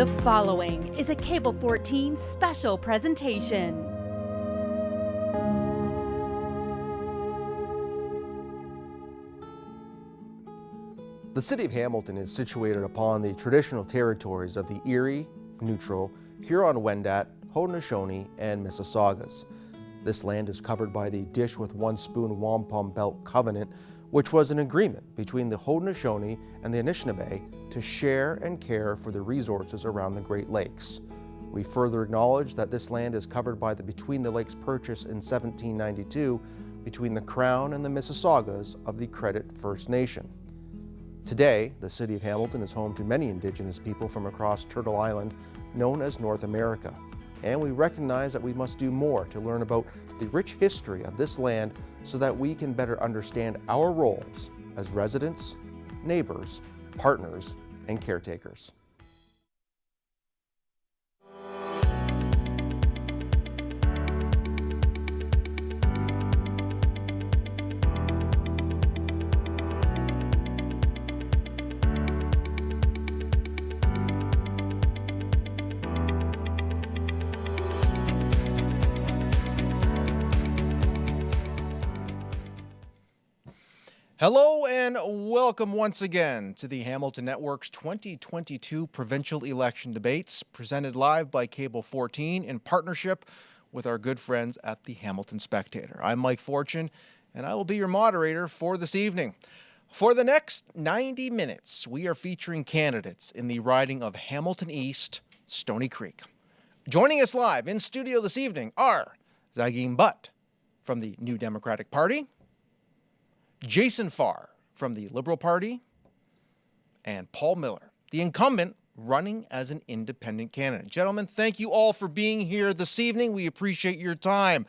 The following is a Cable 14 special presentation. The city of Hamilton is situated upon the traditional territories of the Erie, Neutral, Huron-Wendat, Haudenosaunee, and Mississaugas. This land is covered by the Dish with One Spoon Wampum Belt Covenant, which was an agreement between the Haudenosaunee and the Anishinaabe to share and care for the resources around the Great Lakes. We further acknowledge that this land is covered by the Between the Lakes Purchase in 1792 between the Crown and the Mississaugas of the Credit First Nation. Today, the city of Hamilton is home to many indigenous people from across Turtle Island, known as North America. And we recognize that we must do more to learn about the rich history of this land so that we can better understand our roles as residents, neighbors, partners, and caretakers. Hello and welcome once again to the Hamilton Network's 2022 provincial election debates presented live by Cable 14 in partnership with our good friends at the Hamilton Spectator. I'm Mike Fortune and I will be your moderator for this evening. For the next 90 minutes, we are featuring candidates in the riding of Hamilton East, Stoney Creek. Joining us live in studio this evening are Zaigham Butt from the New Democratic Party, Jason Farr from the Liberal Party, and Paul Miller, the incumbent running as an independent candidate. Gentlemen, thank you all for being here this evening. We appreciate your time.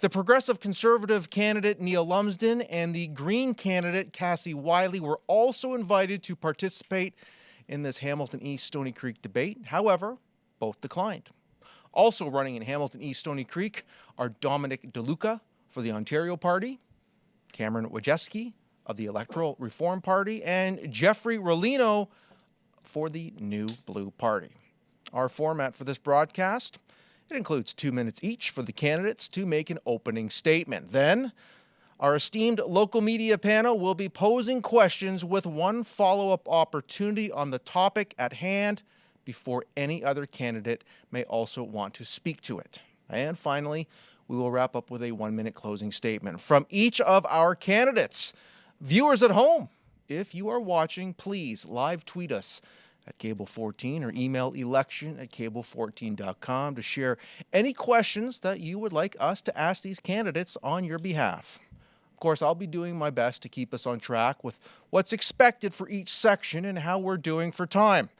The Progressive Conservative candidate Neil Lumsden and the Green candidate Cassie Wiley were also invited to participate in this Hamilton East Stoney Creek debate. However, both declined. Also running in Hamilton East Stoney Creek are Dominic DeLuca for the Ontario Party Cameron Wojcicki of the Electoral Reform Party, and Jeffrey Rolino for the New Blue Party. Our format for this broadcast, it includes two minutes each for the candidates to make an opening statement. Then, our esteemed local media panel will be posing questions with one follow-up opportunity on the topic at hand before any other candidate may also want to speak to it. And finally, we will wrap up with a one minute closing statement from each of our candidates. Viewers at home, if you are watching, please live tweet us at Cable 14 or email election at cable14.com to share any questions that you would like us to ask these candidates on your behalf. Of course, I'll be doing my best to keep us on track with what's expected for each section and how we're doing for time.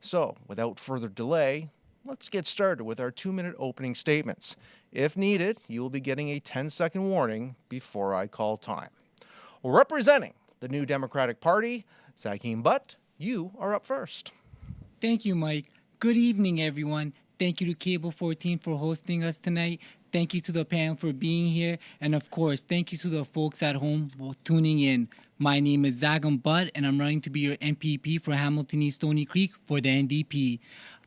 So, without further delay, let's get started with our two minute opening statements. If needed, you will be getting a 10 second warning before I call time. Representing the New Democratic Party, Zaigham Butt, you are up first. Thank you, Mike. Good evening, everyone. Thank you to Cable 14 for hosting us tonight. Thank you to the panel for being here. And of course, thank you to the folks at home for tuning in. My name is Zaigham Butt, and I'm running to be your MPP for Hamilton East Stoney Creek for the NDP.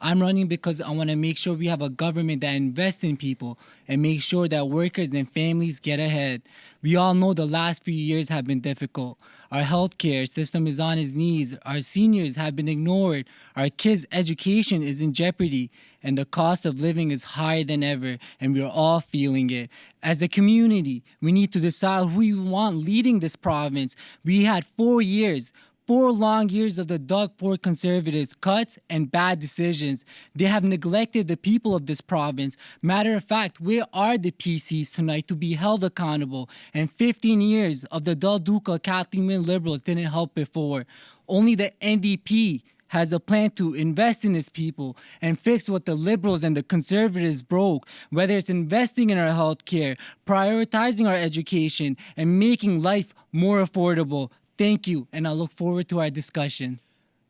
I'm running because I want to make sure we have a government that invests in people and make sure that workers and families get ahead. We all know the last few years have been difficult. Our healthcare system is on its knees. Our seniors have been ignored. Our kids' education is in jeopardy. And the cost of living is higher than ever. And we're all feeling it. As a community, we need to decide who we want leading this province. We had four years four long years of the Doug Ford conservatives' cuts and bad decisions. They have neglected the people of this province. Matter of fact, where are the PCs tonight to be held accountable? And 15 years of the Del Duca Kathleen Wynne Liberals didn't help before. Only the NDP has a plan to invest in its people and fix what the liberals and the conservatives broke, whether it's investing in our health care, prioritizing our education, and making life more affordable. Thank you, and I look forward to our discussion.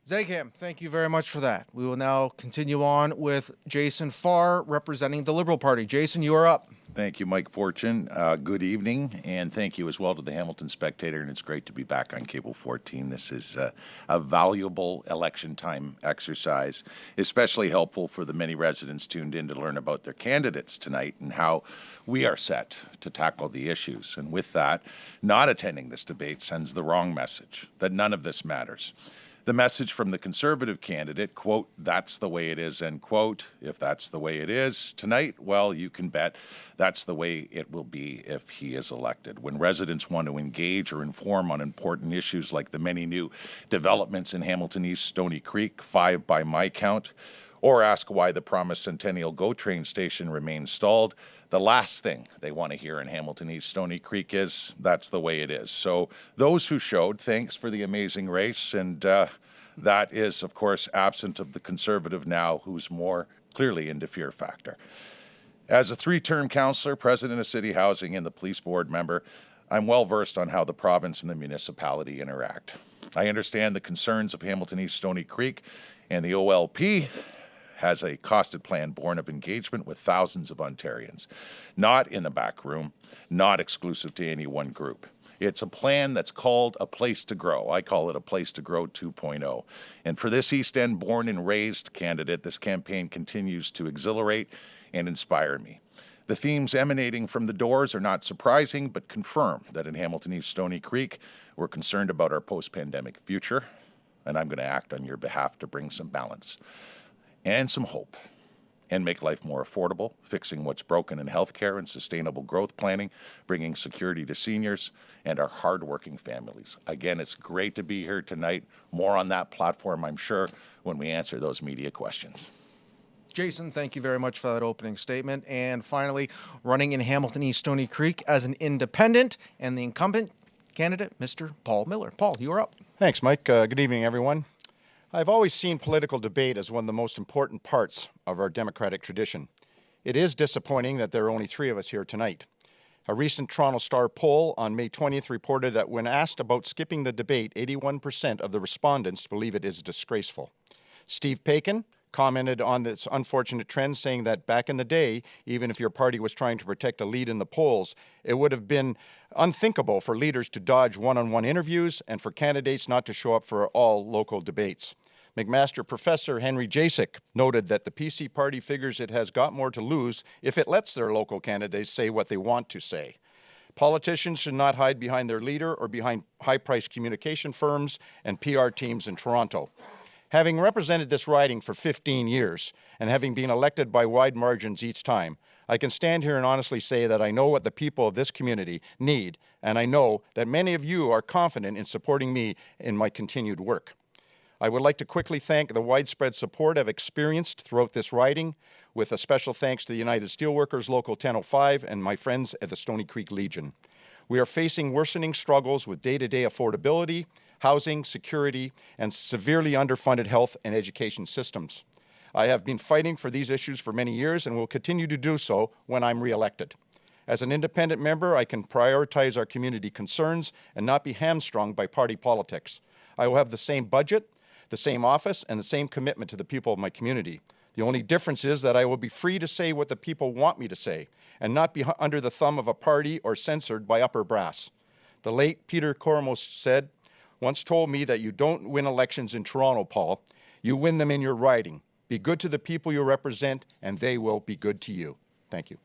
Zaigham, thank you very much for that. We will now continue on with Jason Farr representing the Liberal Party. Jason, you are up. Thank you, Mike Fortune. Uh, good evening, and thank you as well to the Hamilton Spectator. And it's great to be back on Cable 14. This is uh, a valuable election time exercise, especially helpful for the many residents tuned in to learn about their candidates tonight and how we are set to tackle the issues. And with that, not attending this debate sends the wrong message that none of this matters the message from the conservative candidate, quote, that's the way it is, end quote. If that's the way it is tonight, well, you can bet that's the way it will be if he is elected. When residents want to engage or inform on important issues like the many new developments in Hamilton East Stoney Creek, five by my count, or ask why the promised Centennial GO train station remains stalled, the last thing they want to hear in Hamilton East Stoney Creek is that's the way it is. So those who showed, thanks for the amazing race, and uh, that is, of course, absent of the conservative now, who's more clearly into fear factor. As a three-term councillor, president of city housing, and the police board member, I'm well versed on how the province and the municipality interact. I understand the concerns of Hamilton East Stoney Creek and the OLP has a costed plan born of engagement with thousands of Ontarians, not in the back room, not exclusive to any one group. It's a plan that's called A Place to Grow. I call it A Place to Grow 2.0. And for this East End born and raised candidate, this campaign continues to exhilarate and inspire me. The themes emanating from the doors are not surprising, but confirm that in Hamilton East Stoney Creek, we're concerned about our post pandemic future, and I'm going to act on your behalf to bring some balance and some hope and make life more affordable, fixing what's broken in healthcare and sustainable growth planning, bringing security to seniors and our hardworking families. Again, it's great to be here tonight. More on that platform, I'm sure, when we answer those media questions. Jason, thank you very much for that opening statement. And finally, running in Hamilton East Stoney Creek as an independent and the incumbent candidate, Mr. Paul Miller. Paul, you are up. Thanks, Mike. Uh, good evening, everyone. I've always seen political debate as one of the most important parts of our democratic tradition. It is disappointing that there are only three of us here tonight. A recent Toronto Star poll on May 20th reported that when asked about skipping the debate, 81% of the respondents believe it is disgraceful. Steve Paikin, commented on this unfortunate trend, saying that back in the day, even if your party was trying to protect a lead in the polls, it would have been unthinkable for leaders to dodge one on one interviews and for candidates not to show up for all local debates. McMaster professor Henry Jacek noted that the PC party figures it has got more to lose if it lets their local candidates say what they want to say. Politicians should not hide behind their leader or behind high priced communication firms and PR teams in Toronto. Having represented this riding for 15 years and having been elected by wide margins each time, I can stand here and honestly say that I know what the people of this community need, and I know that many of you are confident in supporting me in my continued work. I would like to quickly thank the widespread support I've experienced throughout this riding, with a special thanks to the United Steelworkers Local 1005 and my friends at the Stoney Creek Legion. We are facing worsening struggles with day-to-day -day affordability, housing, security, and severely underfunded health and education systems. I have been fighting for these issues for many years and will continue to do so when I'm reelected. As an independent member, I can prioritize our community concerns and not be hamstrung by party politics. I will have the same budget, the same office, and the same commitment to the people of my community. The only difference is that I will be free to say what the people want me to say and not be under the thumb of a party or censored by upper brass. The late Peter Kormos said, once told me that you don't win elections in Toronto, Paul. You win them in your riding. Be good to the people you represent, and they will be good to you. Thank you.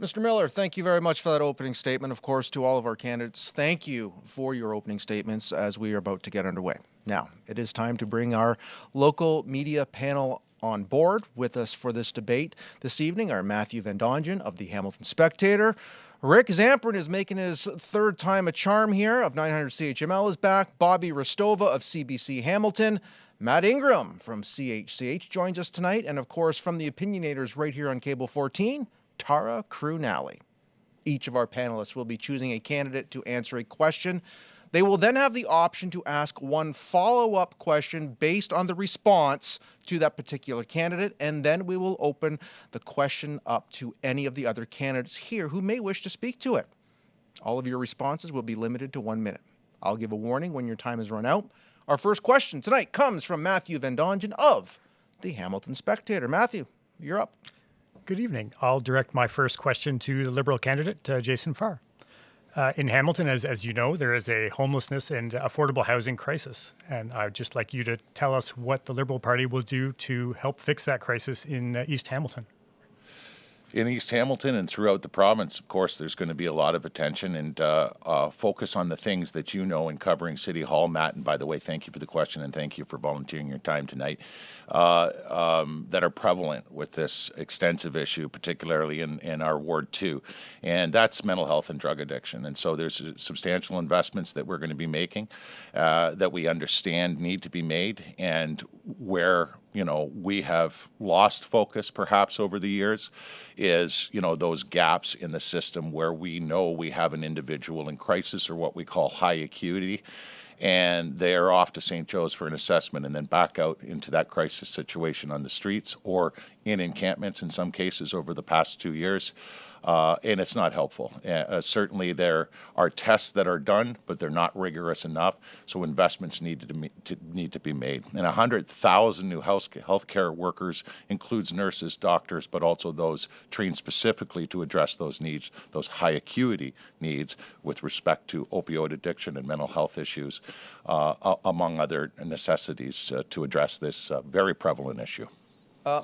Mr. Miller, thank you very much for that opening statement. Of course, to all of our candidates, thank you for your opening statements as we are about to get underway. Now, it is time to bring our local media panel on board with us for this debate this evening are Matthew Van Dongen of the Hamilton Spectator, Rick Zamperin is making his third time a charm here of 900 CHML is back. Bobby Hristova of CBC Hamilton. Matt Ingram from CHCH joins us tonight. And of course, from the opinionators right here on Cable 14, Tara Crew-Nally. Each of our panelists will be choosing a candidate to answer a question they will then have the option to ask one follow-up question based on the response to that particular candidate, and then we will open the question up to any of the other candidates here who may wish to speak to it. All of your responses will be limited to one minute. I'll give a warning when your time has run out. Our first question tonight comes from Matthew Van Dongen of the Hamilton Spectator. Matthew, you're up. Good evening. I'll direct my first question to the Liberal candidate, uh, Jason Farr. Uh, in Hamilton, as, as you know, there is a homelessness and affordable housing crisis. And I'd just like you to tell us what the Liberal Party will do to help fix that crisis in uh, East Hamilton. In East Hamilton and throughout the province, of course, there's going to be a lot of attention and uh, uh, focus on the things that you know in covering City Hall. Matt, and by the way, thank you for the question and thank you for volunteering your time tonight, uh, um, that are prevalent with this extensive issue, particularly in, in our Ward 2. And that's mental health and drug addiction. And so there's substantial investments that we're going to be making uh, that we understand need to be made and where you know we have lost focus perhaps over the years is you know those gaps in the system where we know we have an individual in crisis or what we call high acuity and they are off to St. Joe's for an assessment and then back out into that crisis situation on the streets or in encampments in some cases over the past two years uh, and it's not helpful. Uh, uh, certainly, there are tests that are done, but they're not rigorous enough. So investments need to, to need to be made. And 100,000 new health healthcare workers includes nurses, doctors, but also those trained specifically to address those needs, those high acuity needs with respect to opioid addiction and mental health issues, uh, among other necessities uh, to address this uh, very prevalent issue.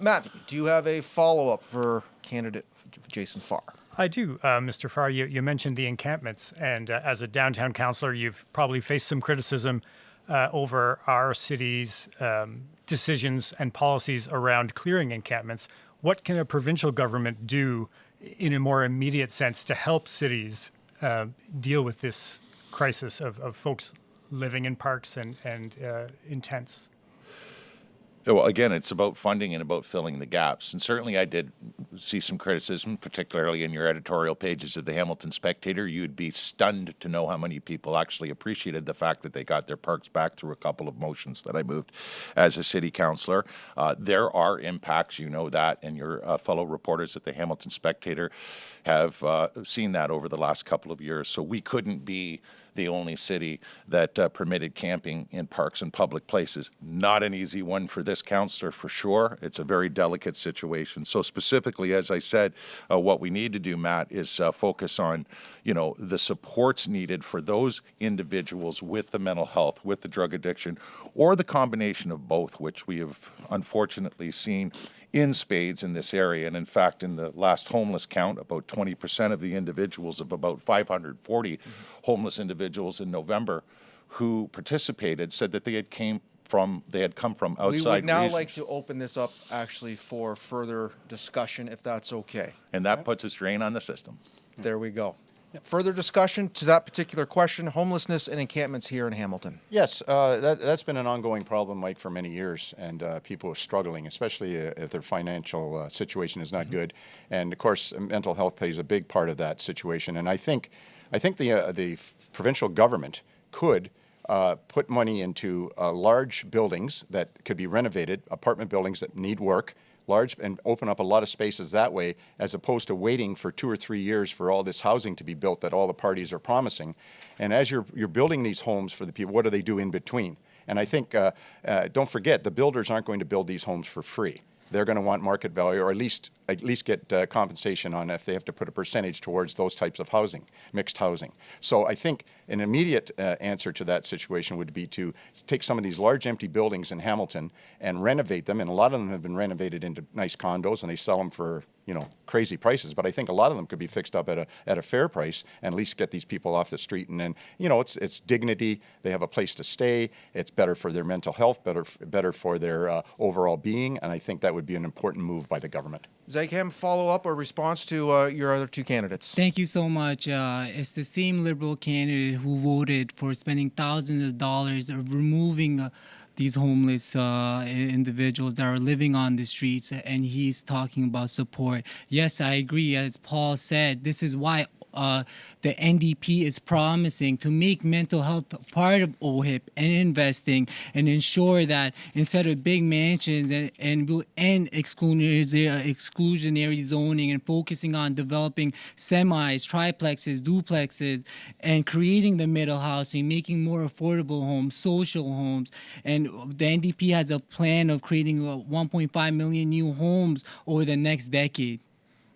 Matt, do you have a follow-up for candidate Jason Farr? I do, uh, Mr. Farr. You, you, mentioned the encampments, and uh, as a downtown councillor, you've probably faced some criticism uh, over our city's um, decisions and policies around clearing encampments. What can a provincial government do in a more immediate sense to help cities uh, deal with this crisis of, of folks living in parks and, and uh, in tents? Well, again, it's about funding and about filling the gaps. And certainly I did see some criticism, particularly in your editorial pages of the Hamilton Spectator. You'd be stunned to know how many people actually appreciated the fact that they got their parks back through a couple of motions that I moved as a city councilor. Uh, there are impacts, you know that, and your uh, fellow reporters at the Hamilton Spectator have uh, seen that over the last couple of years. So we couldn't be the only city that uh, permitted camping in parks and public places. Not an easy one for this councillor for sure. It's a very delicate situation. So specifically, as I said, uh, what we need to do, Matt, is uh, focus on, you know, the supports needed for those individuals with the mental health, with the drug addiction, or the combination of both, which we have unfortunately seen in spades in this area. And in fact, in the last homeless count, about 20% of the individuals of about 540 mm -hmm. homeless individuals in November who participated said that they had came from they had come from outside. We would now reasons. like to open this up actually for further discussion, if that's okay. And that puts a strain on the system. There we go. Further discussion to that particular question, homelessness and encampments here in Hamilton. Yes, uh, that, has been an ongoing problem, Mike, for many years, and uh, people are struggling, especially uh, if their financial uh, situation is not mm -hmm. good. And of course, mental health plays a big part of that situation. And I think, I think the uh, the provincial government could uh, put money into large buildings that could be renovated, apartment buildings that need work, large and open up a lot of spaces that way as opposed to waiting for two or three years for all this housing to be built that all the parties are promising. And as you're, you're building these homes for the people, what do they do in between? And I think, uh, uh, don't forget, the builders aren't going to build these homes for free they're going to want market value or at least at least get uh, compensation on if they have to put a percentage towards those types of housing, mixed housing. So I think an immediate uh, answer to that situation would be to take some of these large empty buildings in Hamilton and renovate them, and a lot of them have been renovated into nice condos, and they sell them for you know crazy prices. But I think a lot of them could be fixed up at a at a fair price and at least get these people off the street. And then you know it's it's dignity. They have a place to stay. It's better for their mental health, better better for their uh, overall being, and I think that would be an important move by the government. Zaigham, follow up or response to uh, your other two candidates? Thank you so much. Uh, it's the same Liberal candidate who voted for spending thousands of dollars of removing uh, these homeless uh, individuals that are living on the streets, and he's talking about support. Yes, I agree. As Paul said, this is why uh, the NDP is promising to make mental health part of OHIP and investing and ensure that instead of big mansions and, and will end exclusionary, exclusionary zoning and focusing on developing semis, triplexes, duplexes, and creating the middle housing, making more affordable homes, social homes. And the NDP has a plan of creating 1.5 million new homes over the next decade.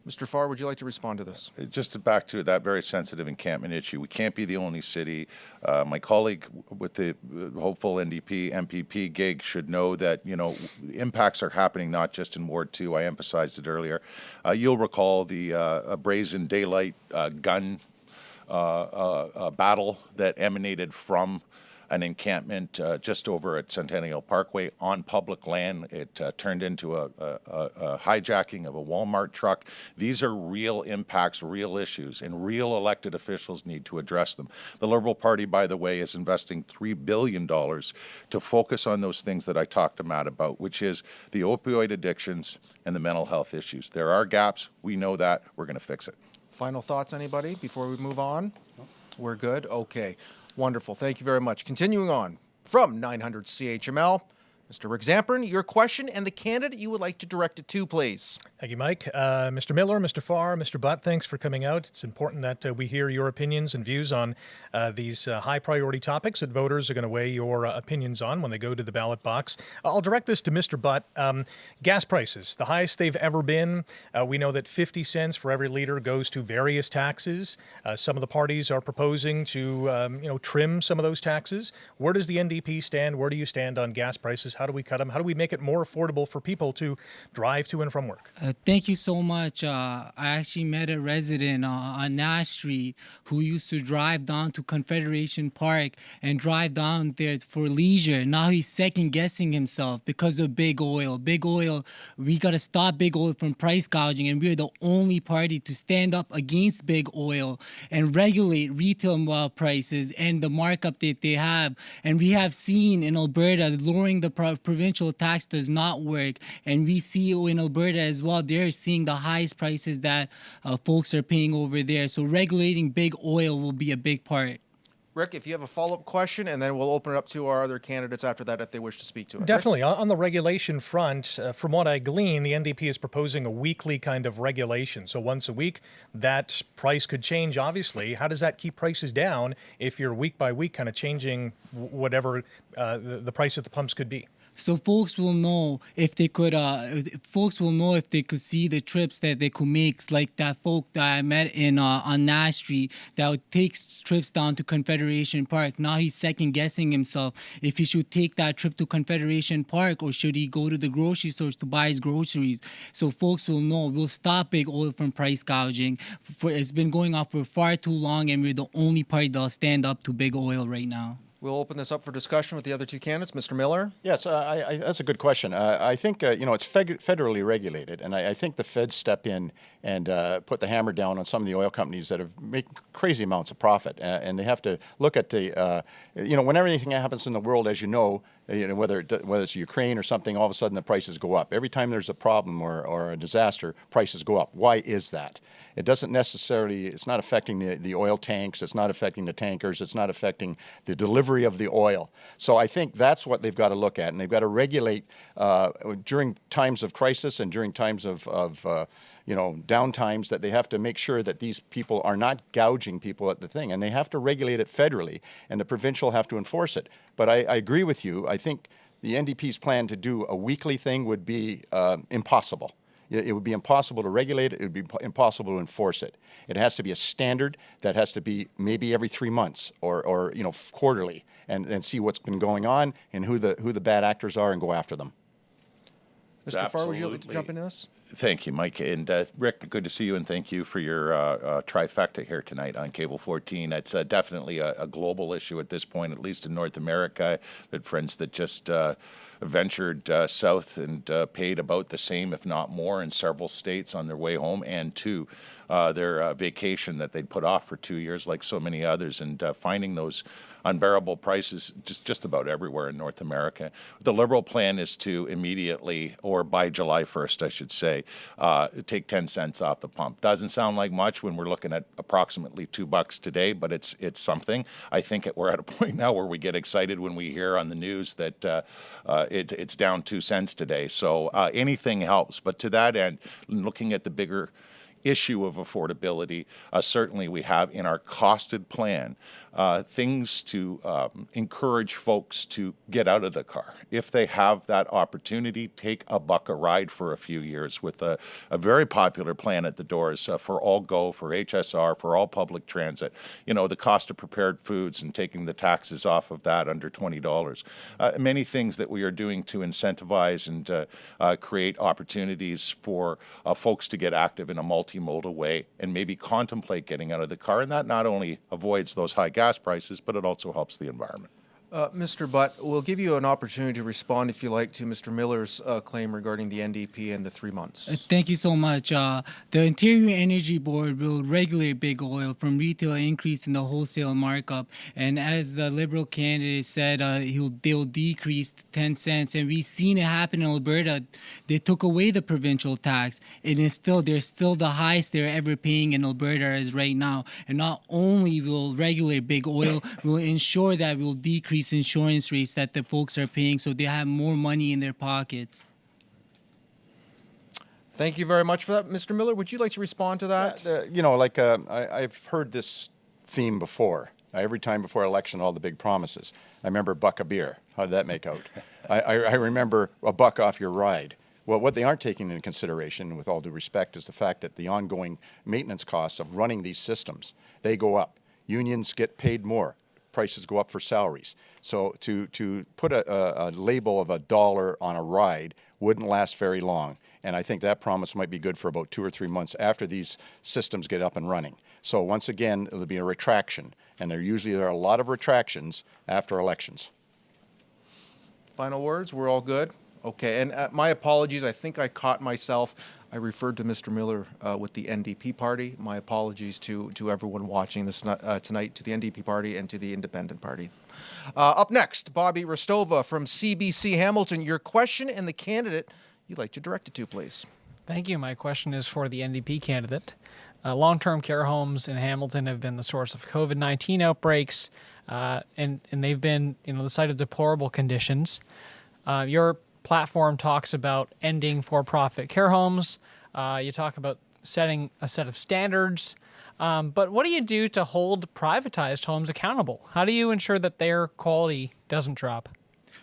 Mr. Farr, would you like to respond to this? Just to back to that very sensitive encampment issue, we can't be the only city. Uh, my colleague with the uh, hopeful NDP MPP gig should know that you know impacts are happening not just in Ward Two. I emphasized it earlier. Uh, you'll recall the uh, brazen daylight uh, gun uh, battle that emanated from an encampment uh, just over at Centennial Parkway on public land. It uh, turned into a, a, a, hijacking of a Walmart truck. These are real impacts, real issues, and real elected officials need to address them. The Liberal Party, by the way, is investing $3 billion to focus on those things that I talked to Matt about, which is the opioid addictions and the mental health issues. There are gaps. We know that. We're going to fix it. Final thoughts, anybody, before we move on? We're good? Okay. Wonderful. Thank you very much. Continuing on from 900 CHML, Mr. Rick Zamperin, your question and the candidate you would like to direct it to, please. Thank you, Mike. Uh, Mr. Miller, Mr. Farr, Mr. Butt, thanks for coming out. It's important that uh, we hear your opinions and views on uh, these uh, high priority topics that voters are going to weigh your uh, opinions on when they go to the ballot box. I'll direct this to Mr. Butt. Um, gas prices, the highest they've ever been. Uh, we know that 50 cents for every liter goes to various taxes. some of the parties are proposing to, um, you know, trim some of those taxes. Where does the NDP stand? Where do you stand on gas prices? How do we cut them? How do we make it more affordable for people to drive to and from work? Uh, thank you so much. Uh, I actually met a resident uh, on Nash Street who used to drive down to Confederation Park and drive down there for leisure. Now he's second guessing himself because of big oil. Big oil, we got to stop big oil from price gouging, and we're the only party to stand up against big oil and regulate retail uh, prices and the markup that they have. And we have seen in Alberta lowering the provincial tax does not work. And we see in Alberta as well, they're seeing the highest prices that uh, folks are paying over there. So regulating big oil will be a big part. Rick, if you have a follow-up question, and then we'll open it up to our other candidates after that if they wish to speak to it. Definitely. Rick? On the regulation front, uh, from what I glean, the NDP is proposing a weekly kind of regulation. So once a week, that price could change, obviously. How does that keep prices down if you're week by week kind of changing whatever uh, the, the price at the pumps could be? So folks will know if they could uh folks will know if they could see the trips that they could make like that folk that i met in uh, on nash street that takes trips down to confederation park. Now he's second guessing himself if he should take that trip to confederation park or should he go to the grocery stores to buy his groceries. So folks will know we'll stop big oil from price gouging. For it's been going on for far too long and we're the only party that'll stand up to big oil right now We'll open this up for discussion with the other two candidates. Mr. Miller? Yes, uh, I, I, that's a good question. Uh, I think, uh, you know, it's federally regulated, and I, I, think the feds step in and uh, put the hammer down on some of the oil companies that have made crazy amounts of profit. and they have to look at the, uh, you know, whenever anything happens in the world, as you know, you know, whether, it, whether it's Ukraine or something, all of a sudden the prices go up. Every time there's a problem or, or a disaster, prices go up. Why is that? It doesn't necessarily, it's not affecting the, the oil tanks, it's not affecting the tankers, it's not affecting the delivery of the oil. So I think that's what they've got to look at, and they've got to regulate uh, during times of crisis and during times of, of uh, you know, downtimes that they have to make sure that these people are not gouging people at the thing. And they have to regulate it federally, and the provincial have to enforce it. But I, I agree with you. I think the NDP's plan to do a weekly thing would be uh, impossible. It would be impossible to regulate it. It would be impossible to enforce it. It has to be a standard that has to be maybe every three months or, or you know, quarterly and, and see what's been going on and who the, who the bad actors are and go after them. Mr. Farr, would you like to jump into this? Thank you, Mike. And uh, Rick, good to see you, and thank you for your uh, uh, trifecta here tonight on Cable 14. It's uh, definitely a, a, global issue at this point, at least in North America. But friends that just uh, ventured uh, south and paid about the same, if not more, in several states on their way home and to their vacation that they'd put off for two years, like so many others, and finding those unbearable prices just, just about everywhere in North America. The Liberal plan is to immediately, or by July 1st, I should say, uh, take 10 cents off the pump. Doesn't sound like much when we're looking at approximately two bucks today, but it's it's something. I think we're at a point now where we get excited when we hear on the news that uh, uh, it, it's down two cents today. So uh, anything helps. But to that end, looking at the bigger issue of affordability, uh, certainly we have in our costed plan uh, things to um, encourage folks to get out of the car. If they have that opportunity, take a buck a ride for a few years with a, a very popular plan at the doors uh, for All Go, for HSR, for all public transit. You know, the cost of prepared foods and taking the taxes off of that under $20. Uh, many things that we are doing to incentivize and uh, uh, create opportunities for folks to get active in a multimodal way and maybe contemplate getting out of the car. And that not only avoids those high gas gas prices, but it also helps the environment. Uh, Mr. Butt, we'll give you an opportunity to respond, if you like, to Mr. Miller's uh, claim regarding the NDP and the three months. Uh, Thank you so much. Uh, the Ontario Energy Board will regulate big oil from retail increase in the wholesale markup, and as the Liberal candidate said, uh, he'll they'll decrease 10 cents, and we've seen it happen in Alberta. They took away the provincial tax, and it's still they're still the highest they're ever paying in Alberta as right now. And not only will regulate big oil, we'll ensure that we'll decrease insurance rates that the folks are paying, so they have more money in their pockets. Thank you very much for that. Mr. Miller, would you like to respond to that? Uh, you know, like uh, I, I've heard this theme before. Uh, every time before election, all the big promises. I remember buck a beer. How did that make out? I, I, I remember a buck off your ride. Well, what they aren't taking into consideration, with all due respect, is the fact that the ongoing maintenance costs of running these systems, they go up. Unions get paid more. Prices go up for salaries. So to, to put a, a, a label of a dollar on a ride wouldn't last very long. And I think that promise might be good for about two or three months after these systems get up and running. So once again, there'll be a retraction. And there usually are a lot of retractions after elections. Final words? We're all good? Okay, and uh, my apologies. I think I caught myself. I referred to Mr. Miller uh, with the NDP party. My apologies to, to everyone watching this uh, tonight, to the NDP party and to the Independent Party. Uh, up next, Bobby Hristova from CBC Hamilton. Your question and the candidate you'd like to direct it to, please. Thank you. My question is for the NDP candidate. Uh, Long term care homes in Hamilton have been the source of COVID 19 outbreaks, uh, and, and they've been you know, the site of deplorable conditions. Uh, your platform talks about ending for profit care homes. Uh, you talk about setting a set of standards. Um, but what do you do to hold privatized homes accountable? How do you ensure that their quality doesn't drop?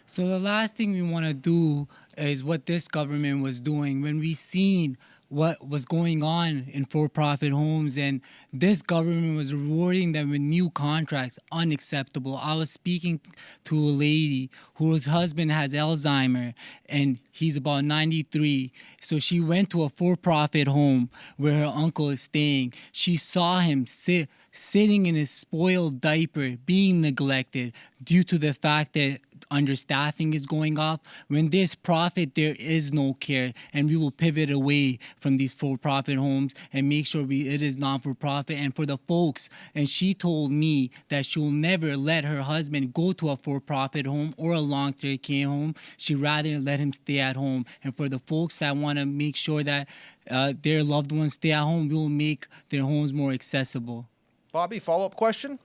So the last thing we want to do is what this government was doing when we seen what was going on in for-profit homes. And this government was rewarding them with new contracts unacceptable. I was speaking to a lady whose husband has alzheimer and he's about 93 so she went to a for-profit home where her uncle is staying. She saw him sit sitting in his spoiled diaper being neglected due to the fact that understaffing is going off. When there's profit, there is no care, and we will pivot away from these for-profit homes and make sure we it is non-for-profit. And for the folks, and she told me that she'll never let her husband go to a for-profit home or a long-term care home. She rather let him stay at home. And for the folks that want to make sure that uh, their loved ones stay at home, we will make their homes more accessible. Bobby, follow up question?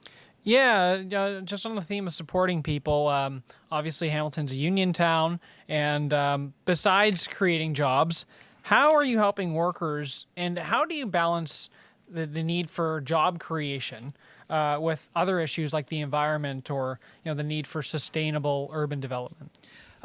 Yeah, uh, just on the theme of supporting people, um, obviously Hamilton's a union town, and um, besides creating jobs, how are you helping workers, and how do you balance the, the need for job creation uh, with other issues like the environment or you know the need for sustainable urban development?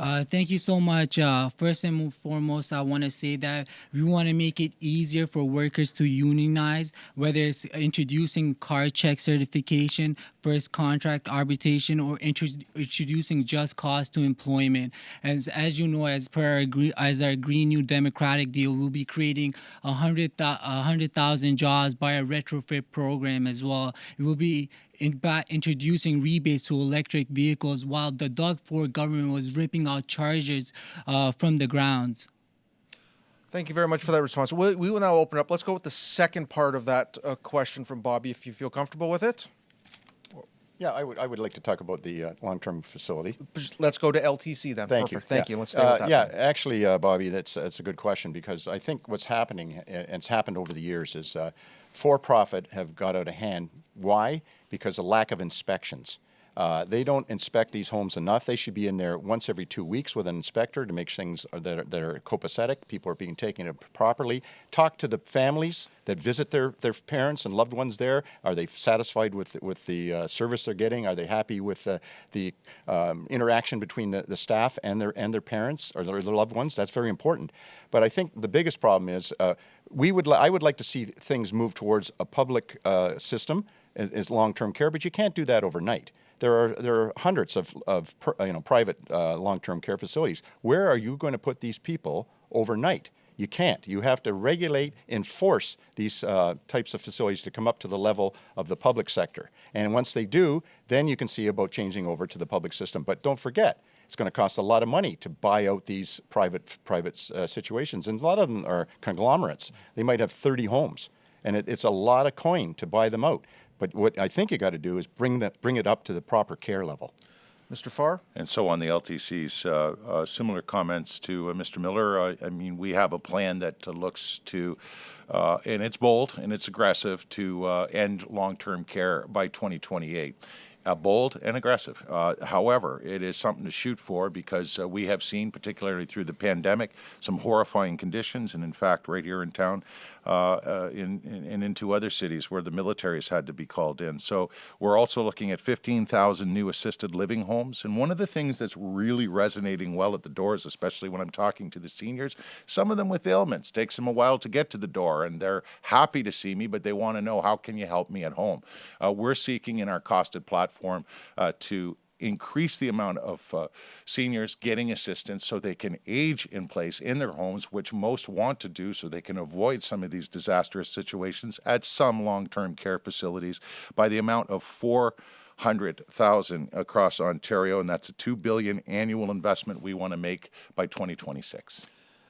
Uh, thank you so much. Uh, first and foremost, I want to say that we want to make it easier for workers to unionize, whether it's introducing card check certification, first contract arbitration, or intro- introducing just cause to employment. As as you know, as per our, as our Green New Democratic deal, we'll be creating a hundred a hundred thousand jobs by a retrofit program as well. It will be in by introducing rebates to electric vehicles while the Doug Ford government was ripping out charges uh, from the grounds. Thank you very much for that response. We, we will now open up. Let's go with the second part of that uh, question from Bobby, if you feel comfortable with it. Yeah, I would, I would like to talk about the uh, long-term facility. Let's go to LTC then. Thank Perfect. you. Thank Yeah. you. Let's stay Uh, with that. Yeah, then. actually, uh, Bobby, that's, that's a good question because I think what's happening, and it's happened over the years, is uh, for-profit have got out of hand. Why? Because of lack of inspections. Uh, they don't inspect these homes enough. They should be in there once every two weeks with an inspector to make things that are, that are copacetic. People are being taken properly. Talk to the families that visit their, their parents and loved ones there. Are they satisfied with with the uh, service they're getting? Are they happy with the, the um, interaction between the, the staff and their and their parents or their, their loved ones? That's very important. But I think the biggest problem is uh, we would I would like to see things move towards a public uh, system as long-term care, but you can't do that overnight. There are there are hundreds of of per, you know private uh, long-term care facilities. Where are you going to put these people overnight? You can't. You have to regulate, enforce these uh, types of facilities to come up to the level of the public sector. And once they do, then you can see about changing over to the public system. But don't forget, it's going to cost a lot of money to buy out these private private uh, situations, and a lot of them are conglomerates. They might have 30 homes, and it, it's a lot of coin to buy them out. But what I think you got to do is bring that bring it up to the proper care level. Mr. Farr? And so on the LTCs, uh, uh, similar comments to uh, Mr. Miller. Uh, I mean, we have a plan that uh, looks to, uh, and it's bold and it's aggressive to uh, end long-term care by 2028. Uh, bold and aggressive. Uh, however, it is something to shoot for because uh, we have seen, particularly through the pandemic, some horrifying conditions. And in fact, right here in town in, in, and into other cities where the militaries had to be called in. So we're also looking at 15,000 new assisted living homes. And one of the things that's really resonating well at the doors, especially when I'm talking to the seniors, some of them with ailments, takes them a while to get to the door and they're happy to see me, but they want to know how can you help me at home. Uh, we're seeking in our costed platform uh, to increase the amount of uh, seniors getting assistance so they can age in place in their homes, which most want to do so they can avoid some of these disastrous situations at some long-term care facilities by the amount of four hundred thousand across Ontario, and that's a two billion annual investment we want to make by 2026.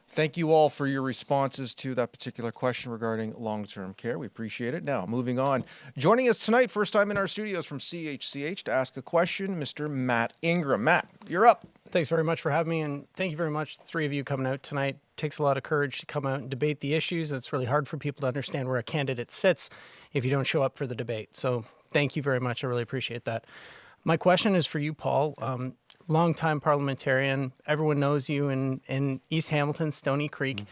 Thank you all for your responses to that particular question regarding long-term care. We appreciate it. Now, moving on. Joining us tonight, first time in our studios from CHCH to ask a question, Mr. Matt Ingram. Matt, you're up. Thanks very much for having me, and thank you very much, three of you coming out tonight. takes a lot of courage to come out and debate the issues. It's really hard for people to understand where a candidate sits if you don't show up for the debate. So thank you very much. I really appreciate that. My question is for you, Paul. Um, longtime parliamentarian. Everyone knows you in, in East Hamilton, Stoney Creek,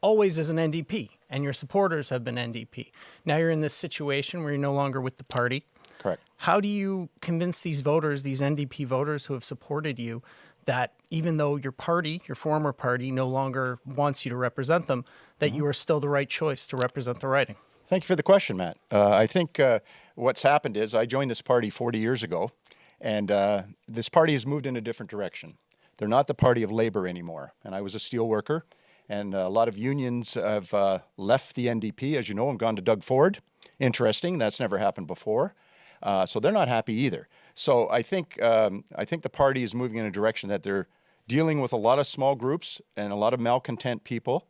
always as an NDP, and your supporters have been NDP. Now you're in this situation where you're no longer with the party. Correct. How do you convince these voters, these NDP voters who have supported you, that even though your party, your former party, no longer wants you to represent them, that you are still the right choice to represent the riding? Thank you for the question, Matt. Uh, I think uh, what's happened is I joined this party 40 years ago, and uh, this party has moved in a different direction. They're not the party of labor anymore. And I was a steel worker, and a lot of unions have uh, left the NDP, as you know, and gone to Doug Ford. Interesting, that's never happened before. Uh, so they're not happy either. So I think um, I think the party is moving in a direction that they're dealing with a lot of small groups and a lot of malcontent people.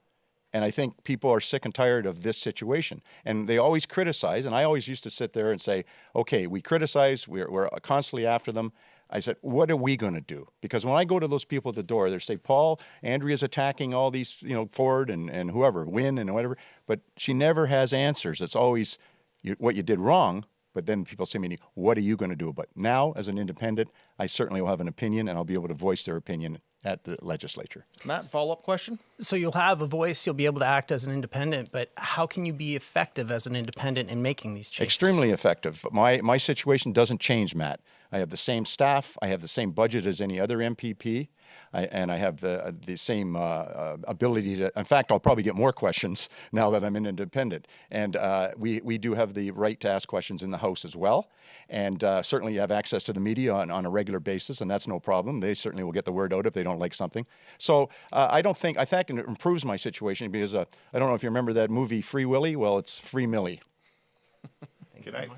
And I think people are sick and tired of this situation. And they always criticize. And I always used to sit there and say, okay, we criticize, we're, we're constantly after them. I said, what are we going to do? Because when I go to those people at the door, they say, Paul, Andrea's attacking all these, you know, Ford and, and whoever, Wynne and whatever. But she never has answers. It's always you, what you did wrong. But then people say to me, what are you going to do about it? Now, as an independent, I certainly will have an opinion and I'll be able to voice their opinion at the legislature. Matt, follow-up question? So you'll have a voice, you'll be able to act as an independent, but how can you be effective as an independent in making these changes? Extremely effective. My, my situation doesn't change, Matt. I have the same staff, I have the same budget as any other MPP. I, and I have the the same uh, uh, ability to. In fact, I'll probably get more questions now that I'm an independent. And uh, we we do have the right to ask questions in the House as well. And uh, certainly, you have access to the media on, on a regular basis, and that's no problem. They certainly will get the word out if they don't like something. So uh, I don't think I think it improves my situation because uh, I don't know if you remember that movie Free Willy. Well, it's Free Millie. Can I?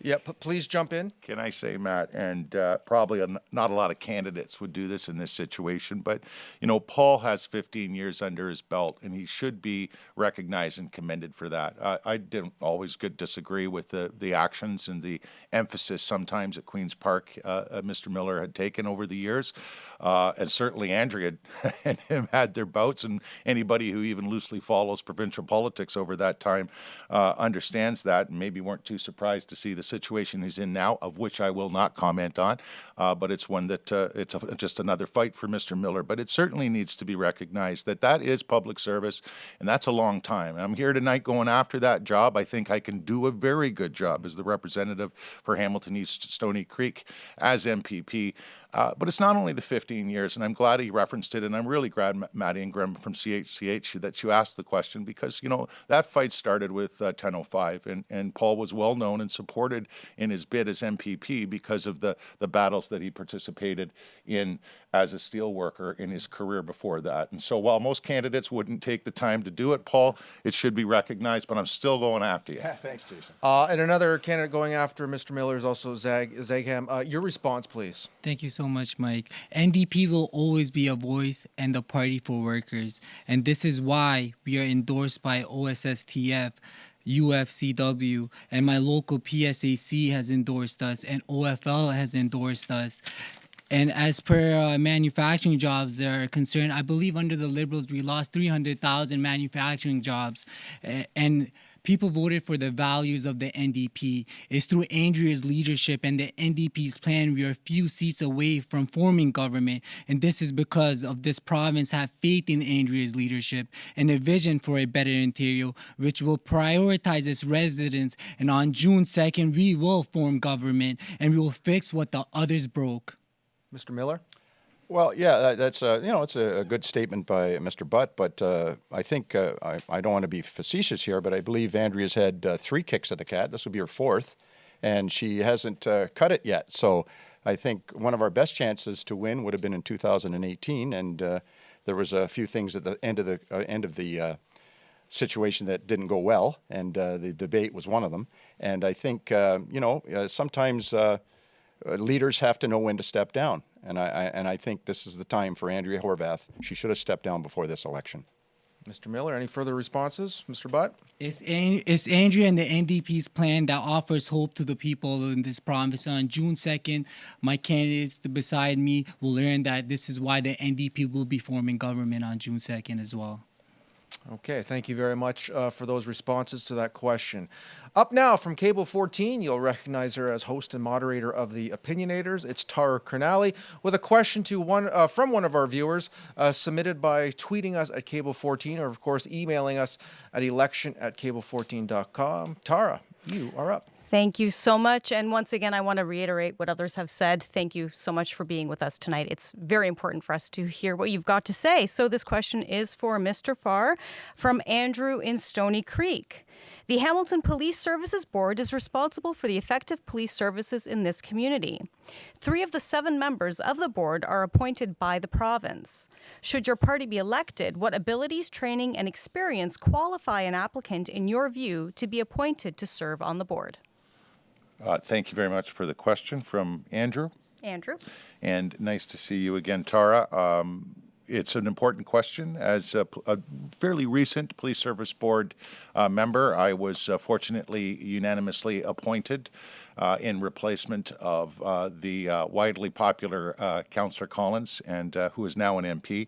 Yeah, please jump in. Can I say, Matt, and uh, probably not a lot of candidates would do this in this situation, but you know, Paul has 15 years under his belt, and he should be recognized and commended for that. I, I didn't always good disagree with the the actions and the emphasis sometimes at Queens Park uh, uh, Mr. Miller had taken over the years, uh, and certainly Andrea and him had their bouts, and anybody who even loosely follows provincial politics over that time uh, understands that, and maybe weren't too surprised to see the situation he's in now, of which I will not comment on, uh, but it's one that uh, it's a, just another fight for Mr. Miller. But it certainly needs to be recognized that that is public service, and that's a long time. And I'm here tonight going after that job. I think I can do a very good job as the representative for Hamilton East Stoney Creek as MPP. Uh, but it's not only the 15 years, and I'm glad he referenced it, and I'm really glad, Maddie Ingram from CHCH, that you asked the question because, you know, that fight started with uh, 1005, and, and Paul was well known and supported in his bid as MPP because of the, the battles that he participated in as a steel worker in his career before that. And so while most candidates wouldn't take the time to do it, Paul, it should be recognized, but I'm still going after you. Yeah, thanks, Jason. Uh, and another candidate going after Mr. Miller is also Zag Zaigham. Uh, your response, please. Thank you so much, Mike. NDP will always be a voice and a party for workers. And this is why we are endorsed by OSSTF. UFCW and my local PSAC has endorsed us and OFL has endorsed us. And as per uh, manufacturing jobs are concerned, I believe under the Liberals we lost 300,000 manufacturing jobs. and people voted for the values of the NDP. It's through Andrea's leadership and the NDP's plan we are a few seats away from forming government. And this is because of this province have faith in Andrea's leadership and a vision for a better Ontario, which will prioritize its residents. And on June 2nd, we will form government and we will fix what the others broke. Mr. Miller? Well, yeah, that's uh, you know it's a, good statement by Mr. Butt, but uh, I think uh, I, I, don't want to be facetious here, but I believe Andrea's had uh, three kicks at the cat. This will be her fourth, and she hasn't uh, cut it yet. So I think one of our best chances to win would have been in 2018, and there was a few things at the end of the end of the situation that didn't go well, and the debate was one of them. And I think you know sometimes Uh, leaders have to know when to step down. And I, I, and I think this is the time for Andrea Horwath. She should have stepped down before this election. Mr. Miller, any further responses? Mr. Butt? It's, it's Andrea and the NDP's plan that offers hope to the people in this province. On June 2nd, my candidates beside me will learn that this is why the NDP will be forming government on June 2nd as well. Okay, thank you very much uh, for those responses to that question. Up now from Cable 14, you'll recognize her as host and moderator of the Opinionators. It's Tara Kernali with a question to one uh, from one of our viewers uh, submitted by tweeting us at Cable 14 or, of course, emailing us at election at cable14.com. Tara, you are up. Thank you so much. And once again, I want to reiterate what others have said. Thank you so much for being with us tonight. It's very important for us to hear what you've got to say. So, this question is for Mr. Farr from Andrew in Stoney Creek. The Hamilton Police Services Board is responsible for the effective police services in this community. Three of the seven members of the board are appointed by the province. Should your party be elected, what abilities, training, and experience qualify an applicant, in your view, to be appointed to serve on the board? Uh, thank you very much for the question from Andrew. Andrew. And nice to see you again, Tara. Um, it's an important question. As a, a, fairly recent Police Service Board uh, member, I was uh, fortunately unanimously appointed in replacement of uh, the uh, widely popular uh, Councillor Collins, and who is now an MP.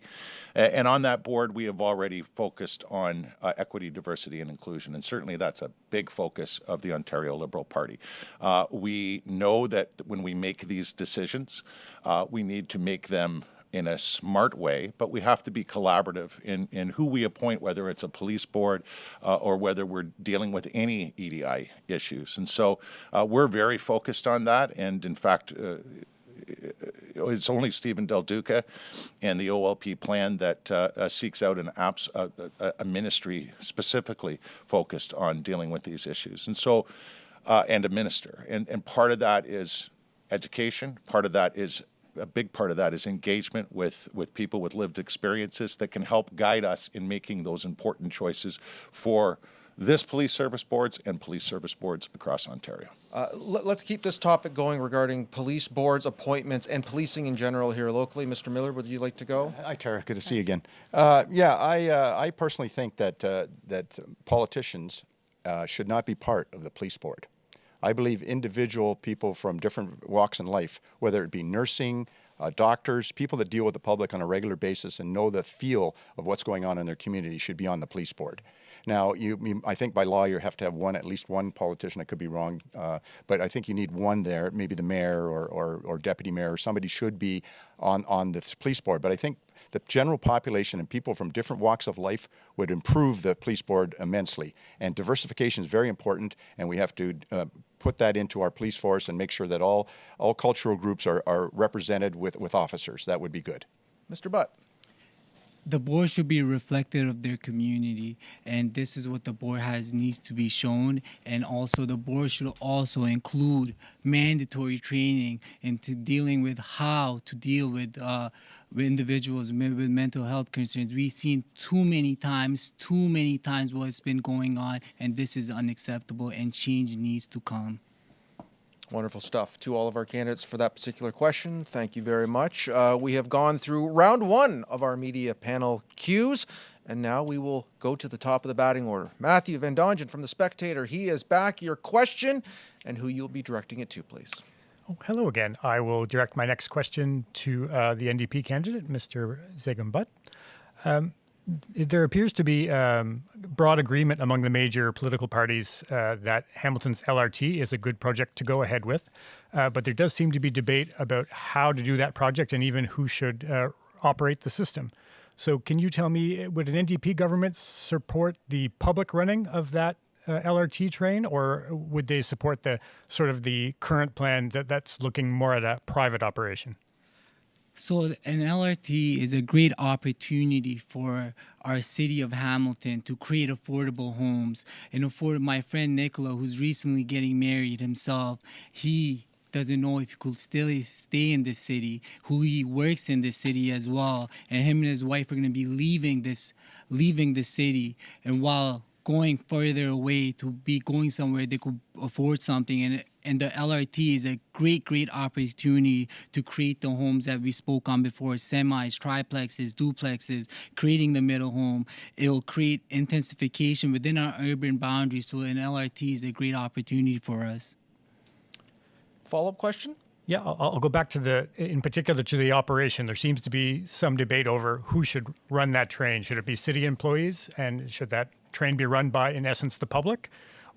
And on that board, we have already focused on equity, diversity, and inclusion, and certainly that's a big focus of the Ontario Liberal Party. we know that when we make these decisions, we need to make them in a smart way, but we have to be collaborative in, in who we appoint, whether it's a police board uh, or whether we're dealing with any EDI issues. And so uh, we're very focused on that. And in fact, uh, it's only Steven Del Duca and the OLP plan that uh, uh, seeks out an apps, uh, a ministry specifically focused on dealing with these issues. And so, and a minister. And, and part of that is education. Part of that is a big part of that is engagement with, with people with lived experiences that can help guide us in making those important choices for this police service boards and police service boards across Ontario. Uh, let, us keep this topic going regarding police boards, appointments, and policing in general here locally. Mr. Miller, would you like to go? Hi, Tara. Good to see you again. Uh, yeah, I, uh, I personally think that, uh, that politicians uh, should not be part of the police board. I believe individual people from different walks in life, whether it be nursing, uh, doctors, people that deal with the public on a regular basis and know the feel of what's going on in their community should be on the police board. Now, you, you, I think by law you have to have one, at least one politician. I could be wrong, uh, but I think you need one there. Maybe the mayor or, or, or deputy mayor or somebody should be on on the police board. But I think the general population and people from different walks of life would improve the police board immensely. And diversification is very important, and we have to uh, put that into our police force and make sure that all all cultural groups are, are represented with, with officers. That would be good. Mr. Butt the board should be reflective of their community and this is what the board has needs to be shown. And also the board should also include mandatory training into dealing with how to deal with, uh, with individuals with mental health concerns. We've seen too many times too many times what's been going on and this is unacceptable and change needs to come Wonderful stuff. To all of our candidates for that particular question, thank you very much. Uh, we have gone through round one of our media panel cues, and now we will go to the top of the batting order. Matthew Van Dongen from The Spectator, he is back. Your question and who you'll be directing it to, please. Oh, hello again. I will direct my next question to uh, the NDP candidate, Mr. Zaigham Butt. Um, there appears to be um, broad agreement among the major political parties uh, that Hamilton's LRT is a good project to go ahead with, uh, but there does seem to be debate about how to do that project and even who should uh, operate the system. So, can you tell me, would an NDP government support the public running of that uh, LRT train, or would they support the sort of the current plan that, that's looking more at a private operation? So an LRT is a great opportunity for our city of Hamilton to create affordable homes. And afford my friend Nicola, who's recently getting married himself, he doesn't know if he could still stay in the city, who he works in the city as well. And him and his wife are gonna be leaving this leaving the city. And while going further away to be going somewhere they could afford something. And and the LRT is a great great opportunity to create the homes that we spoke on before semis triplexes duplexes creating the middle home. It'll create intensification within our urban boundaries. So an LRT is a great opportunity for us. Follow-up question? Yeah, I'll, go back to the, in particular, to the operation. There seems to be some debate over who should run that train. Should it be city employees, and should that train be run by, in essence, the public?